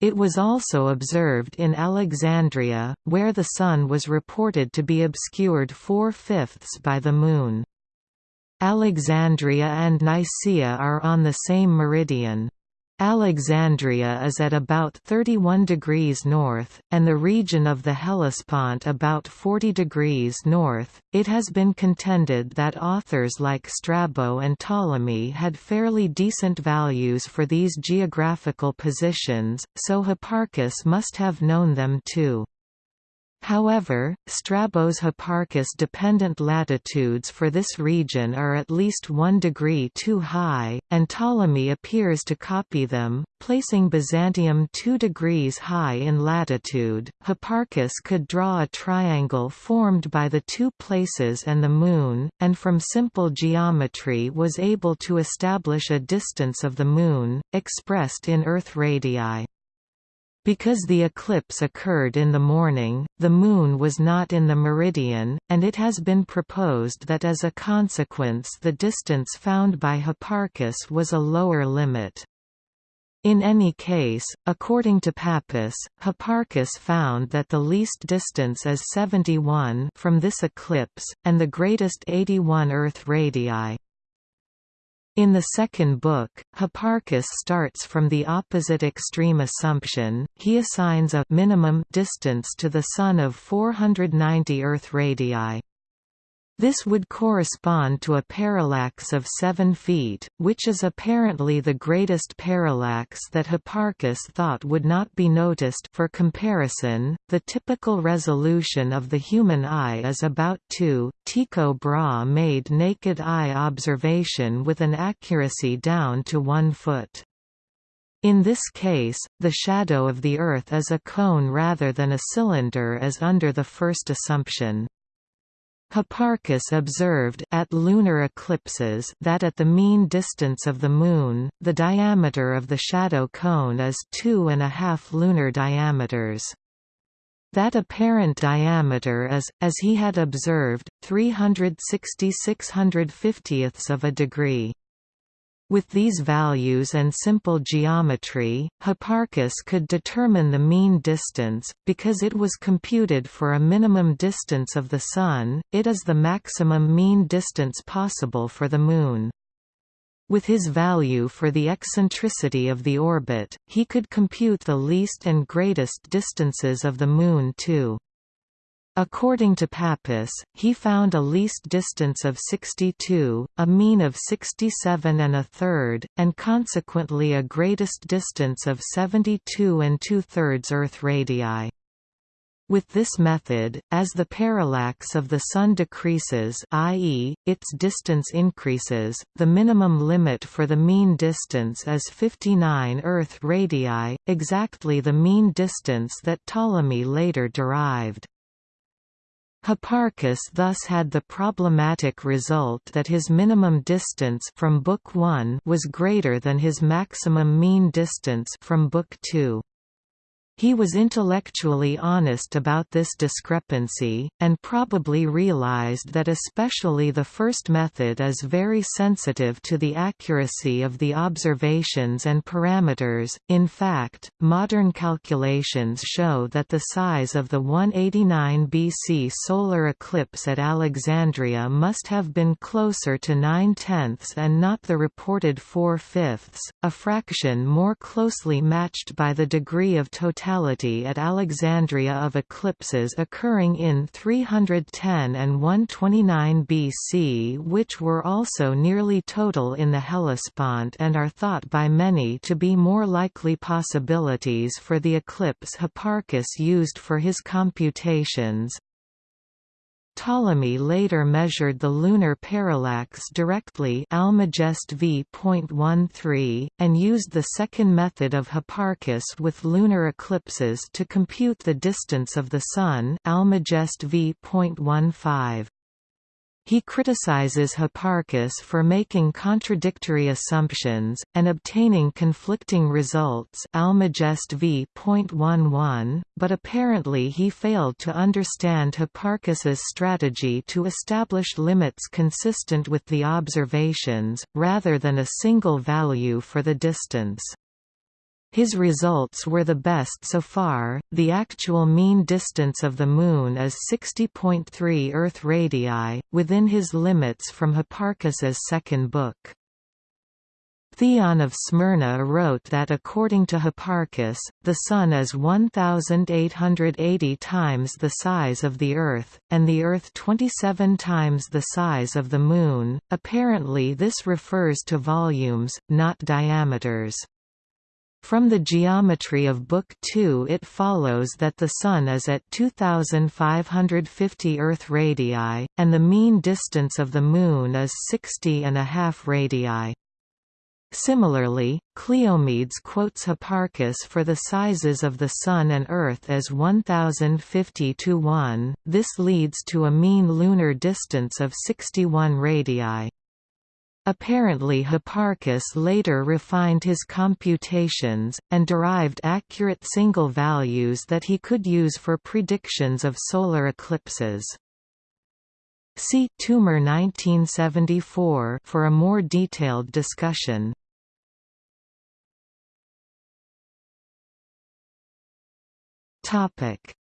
It was also observed in Alexandria, where the Sun was reported to be obscured four-fifths by the Moon. Alexandria and Nicaea are on the same meridian. Alexandria is at about 31 degrees north, and the region of the Hellespont about 40 degrees north. It has been contended that authors like Strabo and Ptolemy had fairly decent values for these geographical positions, so Hipparchus must have known them too. However, Strabo's Hipparchus-dependent latitudes for this region are at least one degree too high, and Ptolemy appears to copy them, placing Byzantium two degrees high in latitude. Hipparchus could draw a triangle formed by the two places and the Moon, and from simple geometry was able to establish a distance of the Moon, expressed in Earth radii. Because the eclipse occurred in the morning, the Moon was not in the meridian, and it has been proposed that as a consequence the distance found by Hipparchus was a lower limit. In any case, according to Pappus, Hipparchus found that the least distance is 71 from this eclipse, and the greatest 81 Earth radii. In the second book, Hipparchus starts from the opposite extreme assumption, he assigns a minimum distance to the Sun of 490 Earth radii. This would correspond to a parallax of 7 feet, which is apparently the greatest parallax that Hipparchus thought would not be noticed for comparison, the typical resolution of the human eye is about 2. Tycho Brahe made naked eye observation with an accuracy down to 1 foot. In this case, the shadow of the Earth is a cone rather than a cylinder as under the first assumption. Hipparchus observed at lunar eclipses that at the mean distance of the Moon, the diameter of the shadow cone is two and a half lunar diameters. That apparent diameter is, as he had observed, 360 650ths of a degree. With these values and simple geometry, Hipparchus could determine the mean distance, because it was computed for a minimum distance of the Sun, it is the maximum mean distance possible for the Moon. With his value for the eccentricity of the orbit, he could compute the least and greatest distances of the Moon too. According to Pappus, he found a least distance of 62, a mean of 67 and a third, and consequently a greatest distance of 72 and two-thirds Earth radii. With this method, as the parallax of the Sun decreases i.e., its distance increases, the minimum limit for the mean distance is 59 Earth radii, exactly the mean distance that Ptolemy later derived. Hipparchus thus had the problematic result that his minimum distance from Book 1 was greater than his maximum mean distance from Book 2. He was intellectually honest about this discrepancy, and probably realized that especially the first method is very sensitive to the accuracy of the observations and parameters. In fact, modern calculations show that the size of the 189 BC solar eclipse at Alexandria must have been closer to 9 tenths and not the reported 4 fifths, a fraction more closely matched by the degree of totality at Alexandria of eclipses occurring in 310 and 129 BC which were also nearly total in the Hellespont and are thought by many to be more likely possibilities for the eclipse Hipparchus used for his computations. Ptolemy later measured the lunar parallax directly Almagest v.13, and used the second method of Hipparchus with lunar eclipses to compute the distance of the Sun Almagest v.15. He criticizes Hipparchus for making contradictory assumptions, and obtaining conflicting results Almagest v. but apparently he failed to understand Hipparchus's strategy to establish limits consistent with the observations, rather than a single value for the distance. His results were the best so far. The actual mean distance of the Moon is 60.3 Earth radii, within his limits from Hipparchus's second book. Theon of Smyrna wrote that according to Hipparchus, the Sun is 1,880 times the size of the Earth, and the Earth 27 times the size of the Moon. Apparently, this refers to volumes, not diameters. From the geometry of Book 2 it follows that the Sun is at 2,550 Earth radii, and the mean distance of the Moon is 60 and a half radii. Similarly, Cleomedes quotes Hipparchus for the sizes of the Sun and Earth as 1050 to 1, this leads to a mean lunar distance of 61 radii. Apparently Hipparchus later refined his computations, and derived accurate single values that he could use for predictions of solar eclipses. See Toomer 1974 for a more detailed discussion.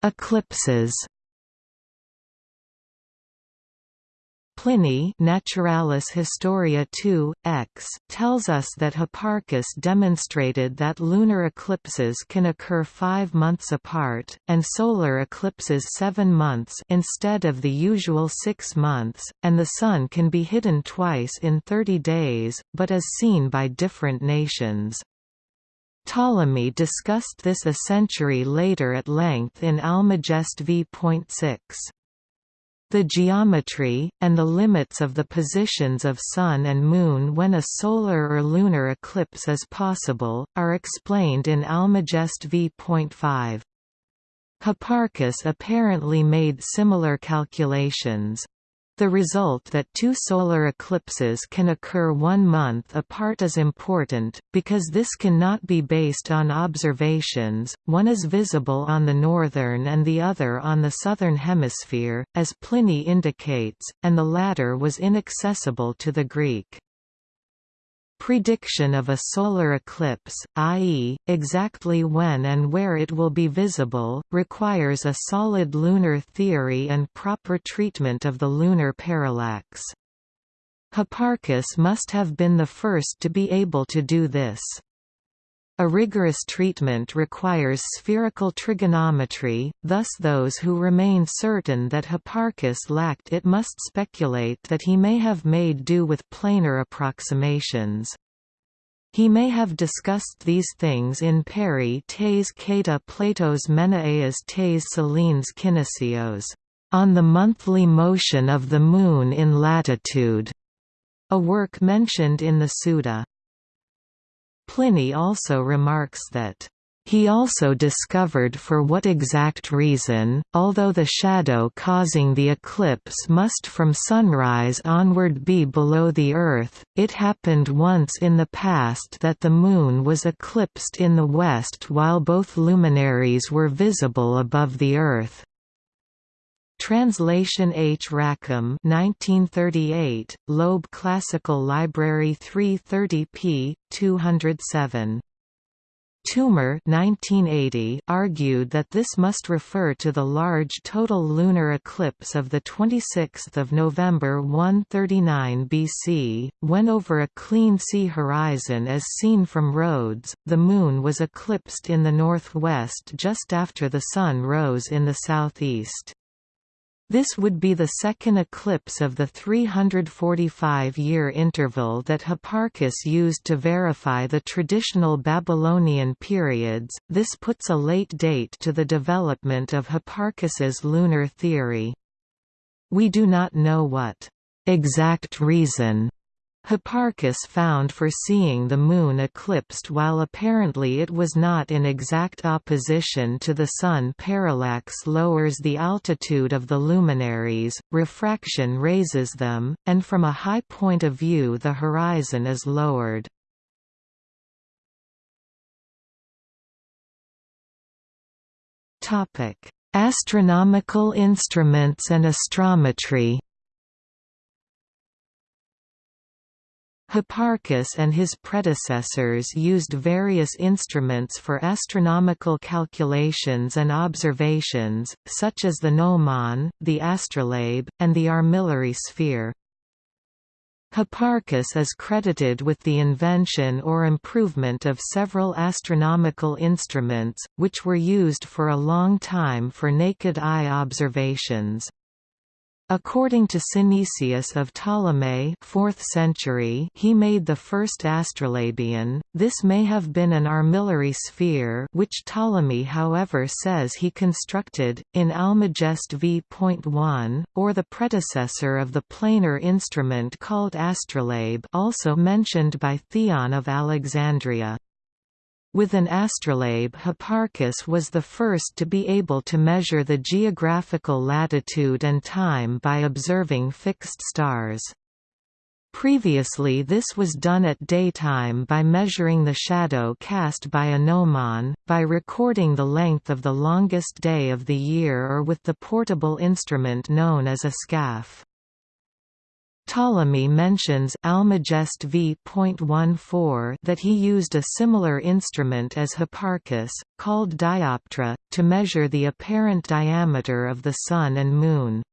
Eclipses Pliny Naturalis Historia 2, X tells us that Hipparchus demonstrated that lunar eclipses can occur five months apart, and solar eclipses seven months instead of the usual six months, and the Sun can be hidden twice in 30 days, but is seen by different nations. Ptolemy discussed this a century later at length in Almagest v.6. The geometry, and the limits of the positions of Sun and Moon when a solar or lunar eclipse is possible, are explained in Almagest v.5. Hipparchus apparently made similar calculations. The result that two solar eclipses can occur one month apart is important, because this cannot be based on observations, one is visible on the northern and the other on the southern hemisphere, as Pliny indicates, and the latter was inaccessible to the Greek. Prediction of a solar eclipse, i.e., exactly when and where it will be visible, requires a solid lunar theory and proper treatment of the lunar parallax. Hipparchus must have been the first to be able to do this. A rigorous treatment requires spherical trigonometry, thus those who remain certain that Hipparchus lacked it must speculate that he may have made do with planar approximations. He may have discussed these things in peri tes kata Plato's Menaias tes Selines Kinesios, on the monthly motion of the Moon in latitude, a work mentioned in the Suda. Pliny also remarks that he also discovered for what exact reason, although the shadow causing the eclipse must from sunrise onward be below the Earth, it happened once in the past that the Moon was eclipsed in the west while both luminaries were visible above the Earth. Translation H. Rackham 1938, Loeb Classical Library 330 p. 207. Toomer 1980 argued that this must refer to the large total lunar eclipse of 26 November 139 BC, when over a clean sea horizon as seen from Rhodes, the Moon was eclipsed in the northwest just after the Sun rose in the southeast. This would be the second eclipse of the 345-year interval that Hipparchus used to verify the traditional Babylonian periods. This puts a late date to the development of Hipparchus's lunar theory. We do not know what exact reason Hipparchus found for seeing the Moon eclipsed while apparently it was not in exact opposition to the Sun parallax lowers the altitude of the luminaries, refraction raises them, and from a high point of view the horizon is lowered. Astronomical instruments and astrometry Hipparchus and his predecessors used various instruments for astronomical calculations and observations, such as the gnomon, the astrolabe, and the armillary sphere. Hipparchus is credited with the invention or improvement of several astronomical instruments, which were used for a long time for naked eye observations. According to Synesius of Ptolemais 4th century he made the first astrolabion, this may have been an armillary sphere which Ptolemy however says he constructed, in Almagest v.1, or the predecessor of the planar instrument called astrolabe also mentioned by Theon of Alexandria. With an astrolabe Hipparchus was the first to be able to measure the geographical latitude and time by observing fixed stars. Previously this was done at daytime by measuring the shadow cast by a gnomon, by recording the length of the longest day of the year or with the portable instrument known as a scaphe. Ptolemy mentions Almagest v.14 that he used a similar instrument as Hipparchus, called dioptra, to measure the apparent diameter of the Sun and Moon.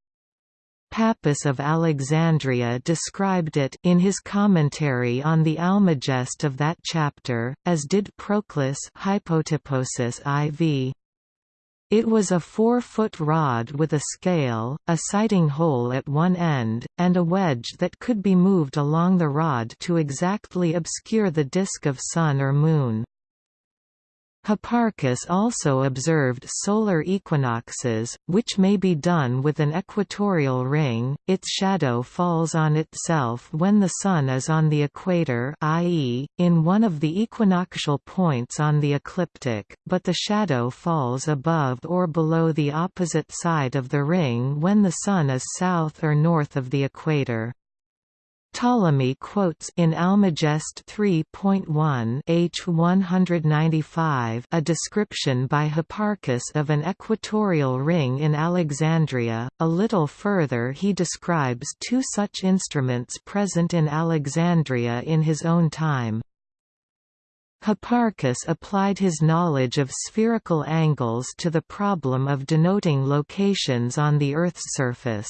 Pappus of Alexandria described it in his commentary on the Almagest of that chapter, as did Proclus Hypotyposis IV. It was a four-foot rod with a scale, a sighting hole at one end, and a wedge that could be moved along the rod to exactly obscure the disk of sun or moon. Hipparchus also observed solar equinoxes, which may be done with an equatorial ring, its shadow falls on itself when the Sun is on the equator i.e., in one of the equinoctial points on the ecliptic, but the shadow falls above or below the opposite side of the ring when the Sun is south or north of the equator. Ptolemy quotes in Almagest 3.1 h 195 a description by Hipparchus of an equatorial ring in Alexandria. A little further he describes two such instruments present in Alexandria in his own time. Hipparchus applied his knowledge of spherical angles to the problem of denoting locations on the Earth's surface.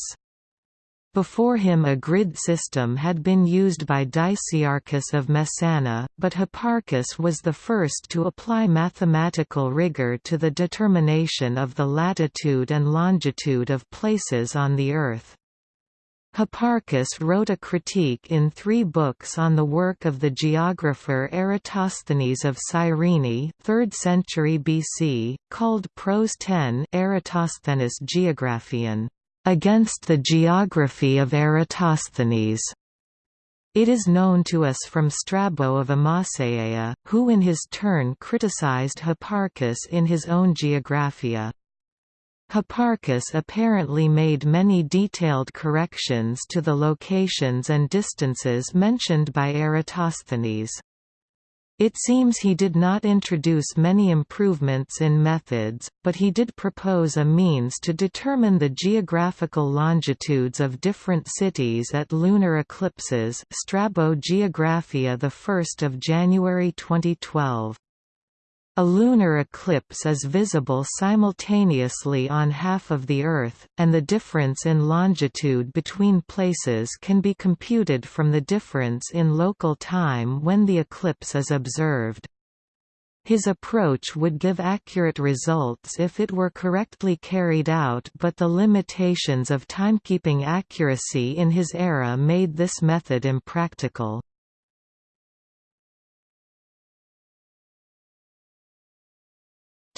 Before him a grid system had been used by Dicaearchus of Messana, but Hipparchus was the first to apply mathematical rigor to the determination of the latitude and longitude of places on the Earth. Hipparchus wrote a critique in three books on the work of the geographer Eratosthenes of Cyrene 3rd century BC, called Prose 10 Eratosthenes Geographian against the geography of Eratosthenes. It is known to us from Strabo of Amaseia, who in his turn criticized Hipparchus in his own Geographia. Hipparchus apparently made many detailed corrections to the locations and distances mentioned by Eratosthenes. It seems he did not introduce many improvements in methods, but he did propose a means to determine the geographical longitudes of different cities at lunar eclipses Strabo Geographia 1 January 2012. A lunar eclipse is visible simultaneously on half of the Earth, and the difference in longitude between places can be computed from the difference in local time when the eclipse is observed. His approach would give accurate results if it were correctly carried out but the limitations of timekeeping accuracy in his era made this method impractical.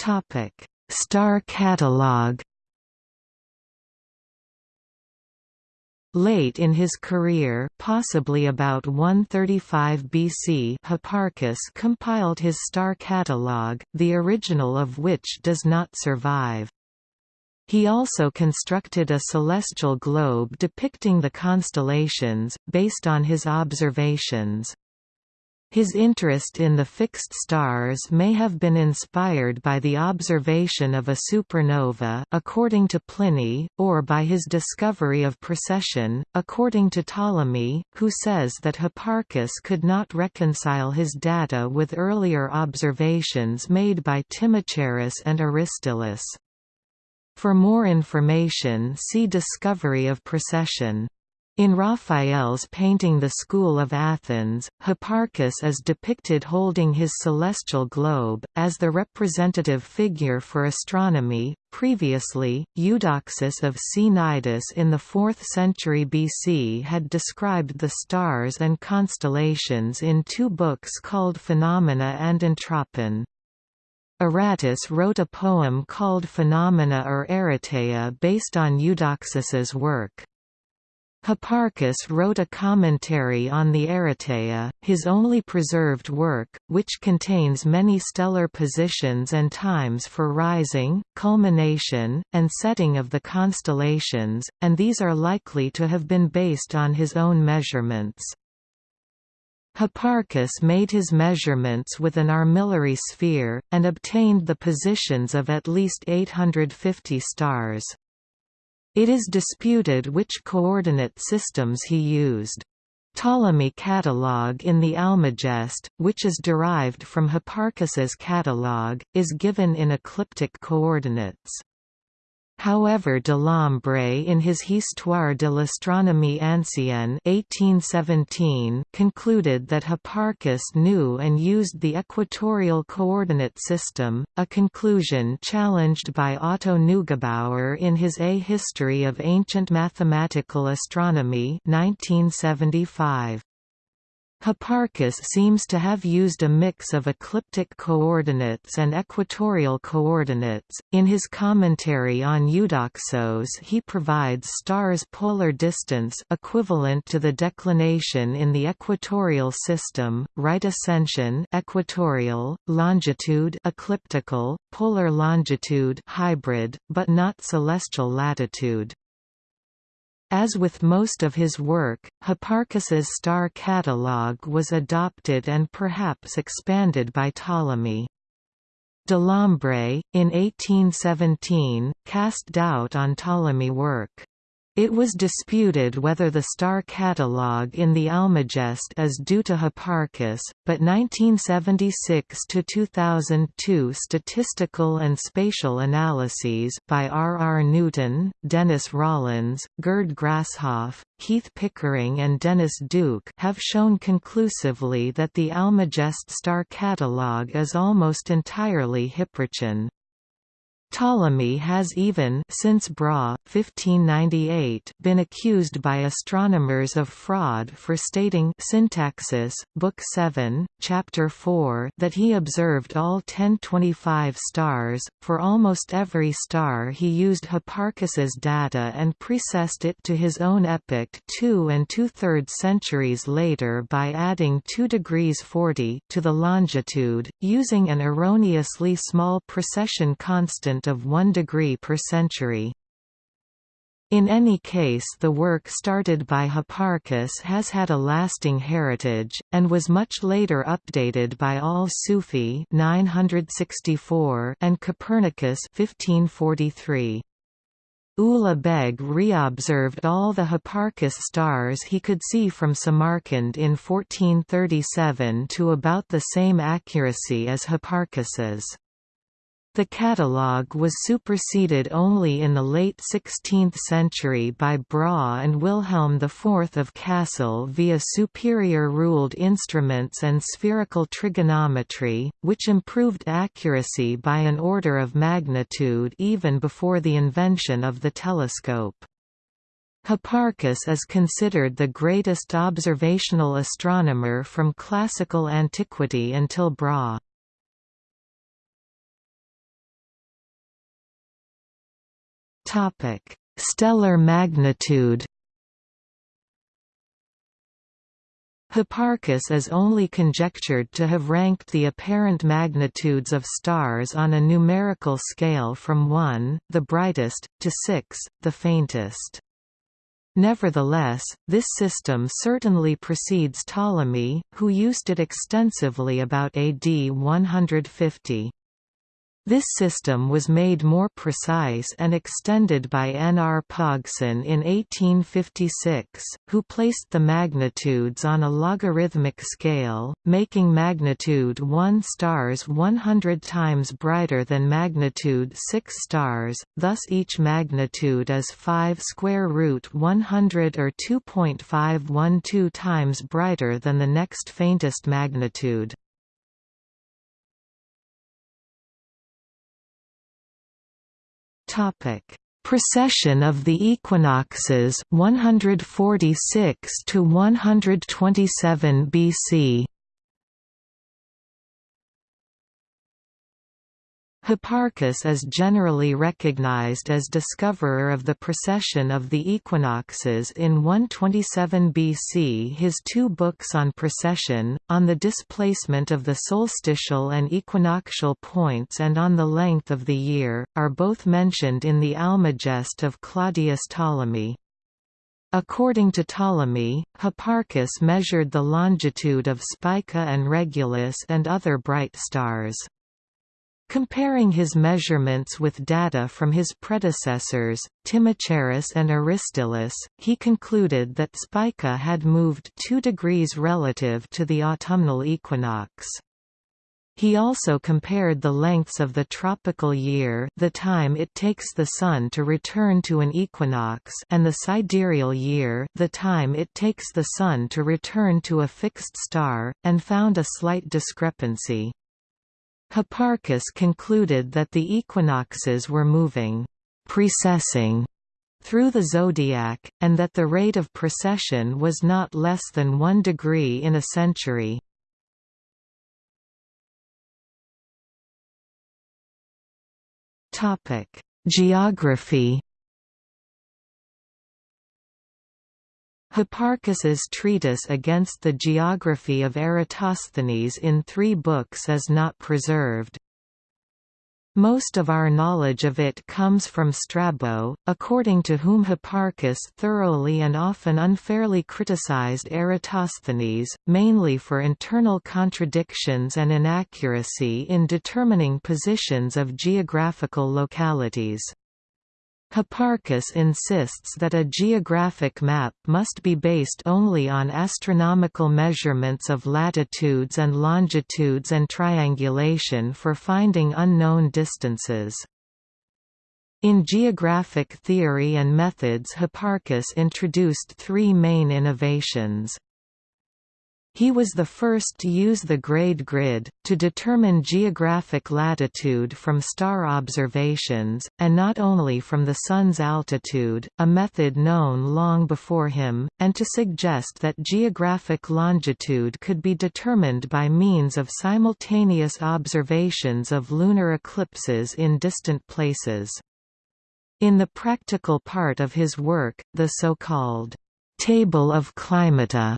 Topic: Star Catalogue. Late in his career possibly about 135 BC Hipparchus compiled his star catalogue, the original of which does not survive. He also constructed a celestial globe depicting the constellations, based on his observations. His interest in the fixed stars may have been inspired by the observation of a supernova according to Pliny, or by his discovery of precession, according to Ptolemy, who says that Hipparchus could not reconcile his data with earlier observations made by Timocharis and Aristillus. For more information see Discovery of precession. In Raphael's painting The School of Athens, Hipparchus is depicted holding his celestial globe, as the representative figure for astronomy. Previously, Eudoxus of Cnidus in the 4th century BC had described the stars and constellations in two books called Phenomena and Entropon. Aratus wrote a poem called Phenomena or Arateia based on Eudoxus's work. Hipparchus wrote a commentary on the Arateia, his only preserved work, which contains many stellar positions and times for rising, culmination, and setting of the constellations, and these are likely to have been based on his own measurements. Hipparchus made his measurements with an armillary sphere, and obtained the positions of at least 850 stars. It is disputed which coordinate systems he used. Ptolemy catalogue in the Almagest, which is derived from Hipparchus's catalogue, is given in ecliptic coordinates. However Delambre in his Histoire de l'astronomie ancienne 1817 concluded that Hipparchus knew and used the equatorial coordinate system, a conclusion challenged by Otto Neugebauer in his A History of Ancient Mathematical Astronomy 1975. Hipparchus seems to have used a mix of ecliptic coordinates and equatorial coordinates. In his commentary on Eudoxos, he provides stars' polar distance equivalent to the declination in the equatorial system, right ascension equatorial, longitude ecliptical, polar longitude hybrid, but not celestial latitude. As with most of his work, Hipparchus's star catalogue was adopted and perhaps expanded by Ptolemy. Delambre, in 1817, cast doubt on Ptolemy work. It was disputed whether the star catalogue in the Almagest is due to Hipparchus, but 1976–2002 statistical and spatial analyses by R. R. Newton, Dennis Rawlins, Gerd Grasshoff, Keith Pickering and Dennis Duke have shown conclusively that the Almagest star catalogue is almost entirely Hipparchian. Ptolemy has even since Brahe, 1598, been accused by astronomers of fraud for stating Syntaxis, Book 7, Chapter 4 that he observed all 1025 stars. For almost every star he used Hipparchus's data and precessed it to his own epoch two and two-thirds centuries later by adding 2 degrees 40 to the longitude, using an erroneously small precession constant of 1 degree per century. In any case the work started by Hipparchus has had a lasting heritage, and was much later updated by al-Sufi and Copernicus 1543. Ulugh Beg reobserved all the Hipparchus stars he could see from Samarkand in 1437 to about the same accuracy as Hipparchus's. The catalogue was superseded only in the late 16th century by Brahe and Wilhelm IV of Kassel via superior ruled instruments and spherical trigonometry, which improved accuracy by an order of magnitude even before the invention of the telescope. Hipparchus is considered the greatest observational astronomer from classical antiquity until Brahe. Topic: Stellar magnitude. Hipparchus is only conjectured to have ranked the apparent magnitudes of stars on a numerical scale from 1, the brightest, to 6, the faintest. Nevertheless, this system certainly precedes Ptolemy, who used it extensively about AD 150. This system was made more precise and extended by N. R. Pogson in 1856, who placed the magnitudes on a logarithmic scale, making magnitude 1 stars 100 times brighter than magnitude 6 stars, thus each magnitude is 5 square root 100 or 2.512 times brighter than the next faintest magnitude. Topic: Precession of the equinoxes 146 to 127 BC. Hipparchus is generally recognized as discoverer of the precession of the equinoxes in 127 BC. His two books on precession, on the displacement of the solstitial and equinoctial points and on the length of the year, are both mentioned in the Almagest of Claudius Ptolemy. According to Ptolemy, Hipparchus measured the longitude of Spica and Regulus and other bright stars. Comparing his measurements with data from his predecessors, Timocharis and Aristillus, he concluded that Spica had moved 2 degrees relative to the autumnal equinox. He also compared the lengths of the tropical year the time it takes the Sun to return to an equinox and the sidereal year the time it takes the Sun to return to a fixed star, and found a slight discrepancy. Hipparchus concluded that the equinoxes were moving precessing through the zodiac, and that the rate of precession was not less than one degree in a century. Geography Hipparchus's treatise against the geography of Eratosthenes in three books is not preserved. Most of our knowledge of it comes from Strabo, according to whom Hipparchus thoroughly and often unfairly criticized Eratosthenes, mainly for internal contradictions and inaccuracy in determining positions of geographical localities. Hipparchus insists that a geographic map must be based only on astronomical measurements of latitudes and longitudes and triangulation for finding unknown distances. In geographic theory and methods Hipparchus introduced three main innovations. He was the first to use the grade grid, to determine geographic latitude from star observations, and not only from the Sun's altitude, a method known long before him, and to suggest that geographic longitude could be determined by means of simultaneous observations of lunar eclipses in distant places. In the practical part of his work, the so-called Table of Climata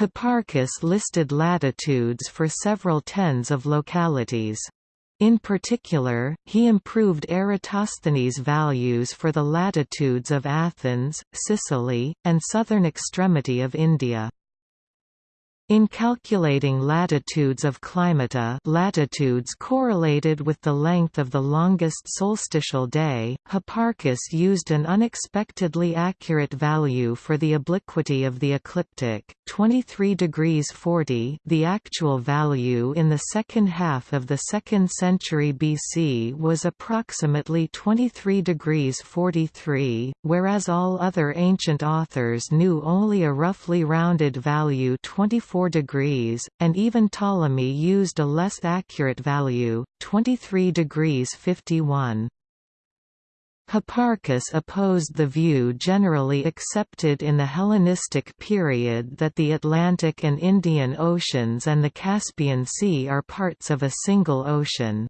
Hipparchus listed latitudes for several tens of localities. In particular, he improved Eratosthenes' values for the latitudes of Athens, Sicily, and southern extremity of India. In calculating latitudes of climata latitudes correlated with the length of the longest solstitial day, Hipparchus used an unexpectedly accurate value for the obliquity of the ecliptic, 23 degrees 40 the actual value in the second half of the 2nd century BC was approximately 23 degrees 43, whereas all other ancient authors knew only a roughly rounded value 24 4 degrees, and even Ptolemy used a less accurate value, 23 degrees 51. Hipparchus opposed the view generally accepted in the Hellenistic period that the Atlantic and Indian Oceans and the Caspian Sea are parts of a single ocean.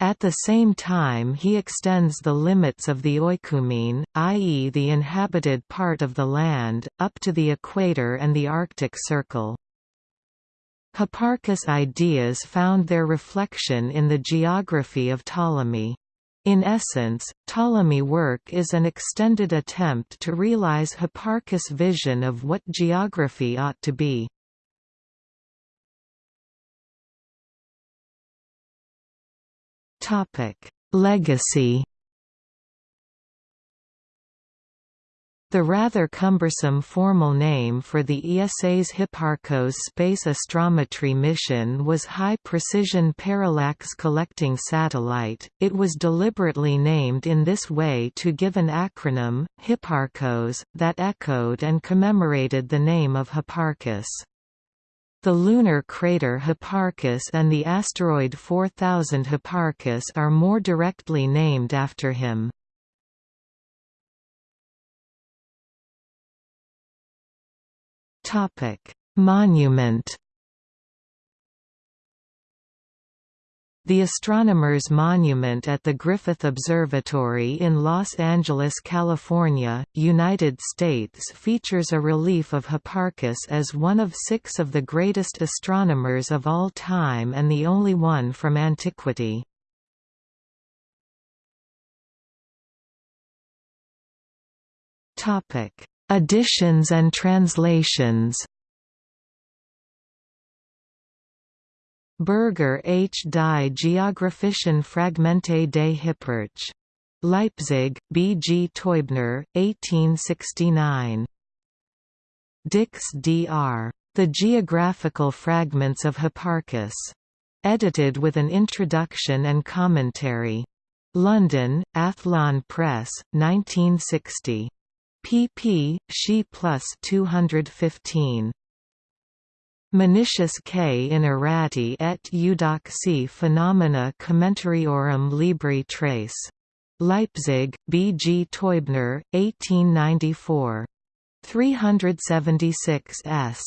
At the same time he extends the limits of the oikoumene, i.e. the inhabited part of the land, up to the equator and the Arctic Circle. Hipparchus' ideas found their reflection in the geography of Ptolemy. In essence, Ptolemy work is an extended attempt to realize Hipparchus' vision of what geography ought to be. Legacy The rather cumbersome formal name for the ESA's Hipparcos space astrometry mission was High Precision Parallax Collecting Satellite. It was deliberately named in this way to give an acronym, Hipparcos, that echoed and commemorated the name of Hipparchus. The lunar crater Hipparchus and the asteroid 4000 Hipparchus are more directly named after him. Monument The Astronomers Monument at the Griffith Observatory in Los Angeles, California, United States features a relief of Hipparchus as one of six of the greatest astronomers of all time and the only one from antiquity. Additions and translations Berger H. Die Geographischen Fragmente des Hipparch. Leipzig, B. G. Teubner, 1869. Dicks D. R. The Geographical Fragments of Hipparchus. Edited with an introduction and commentary. London, Athlone Press, 1960. pp. She plus 215. Manitius K. in Arati et eudoxi phenomena commentariorum libri trace. Leipzig, B. G. Teubner, 1894. 376 s.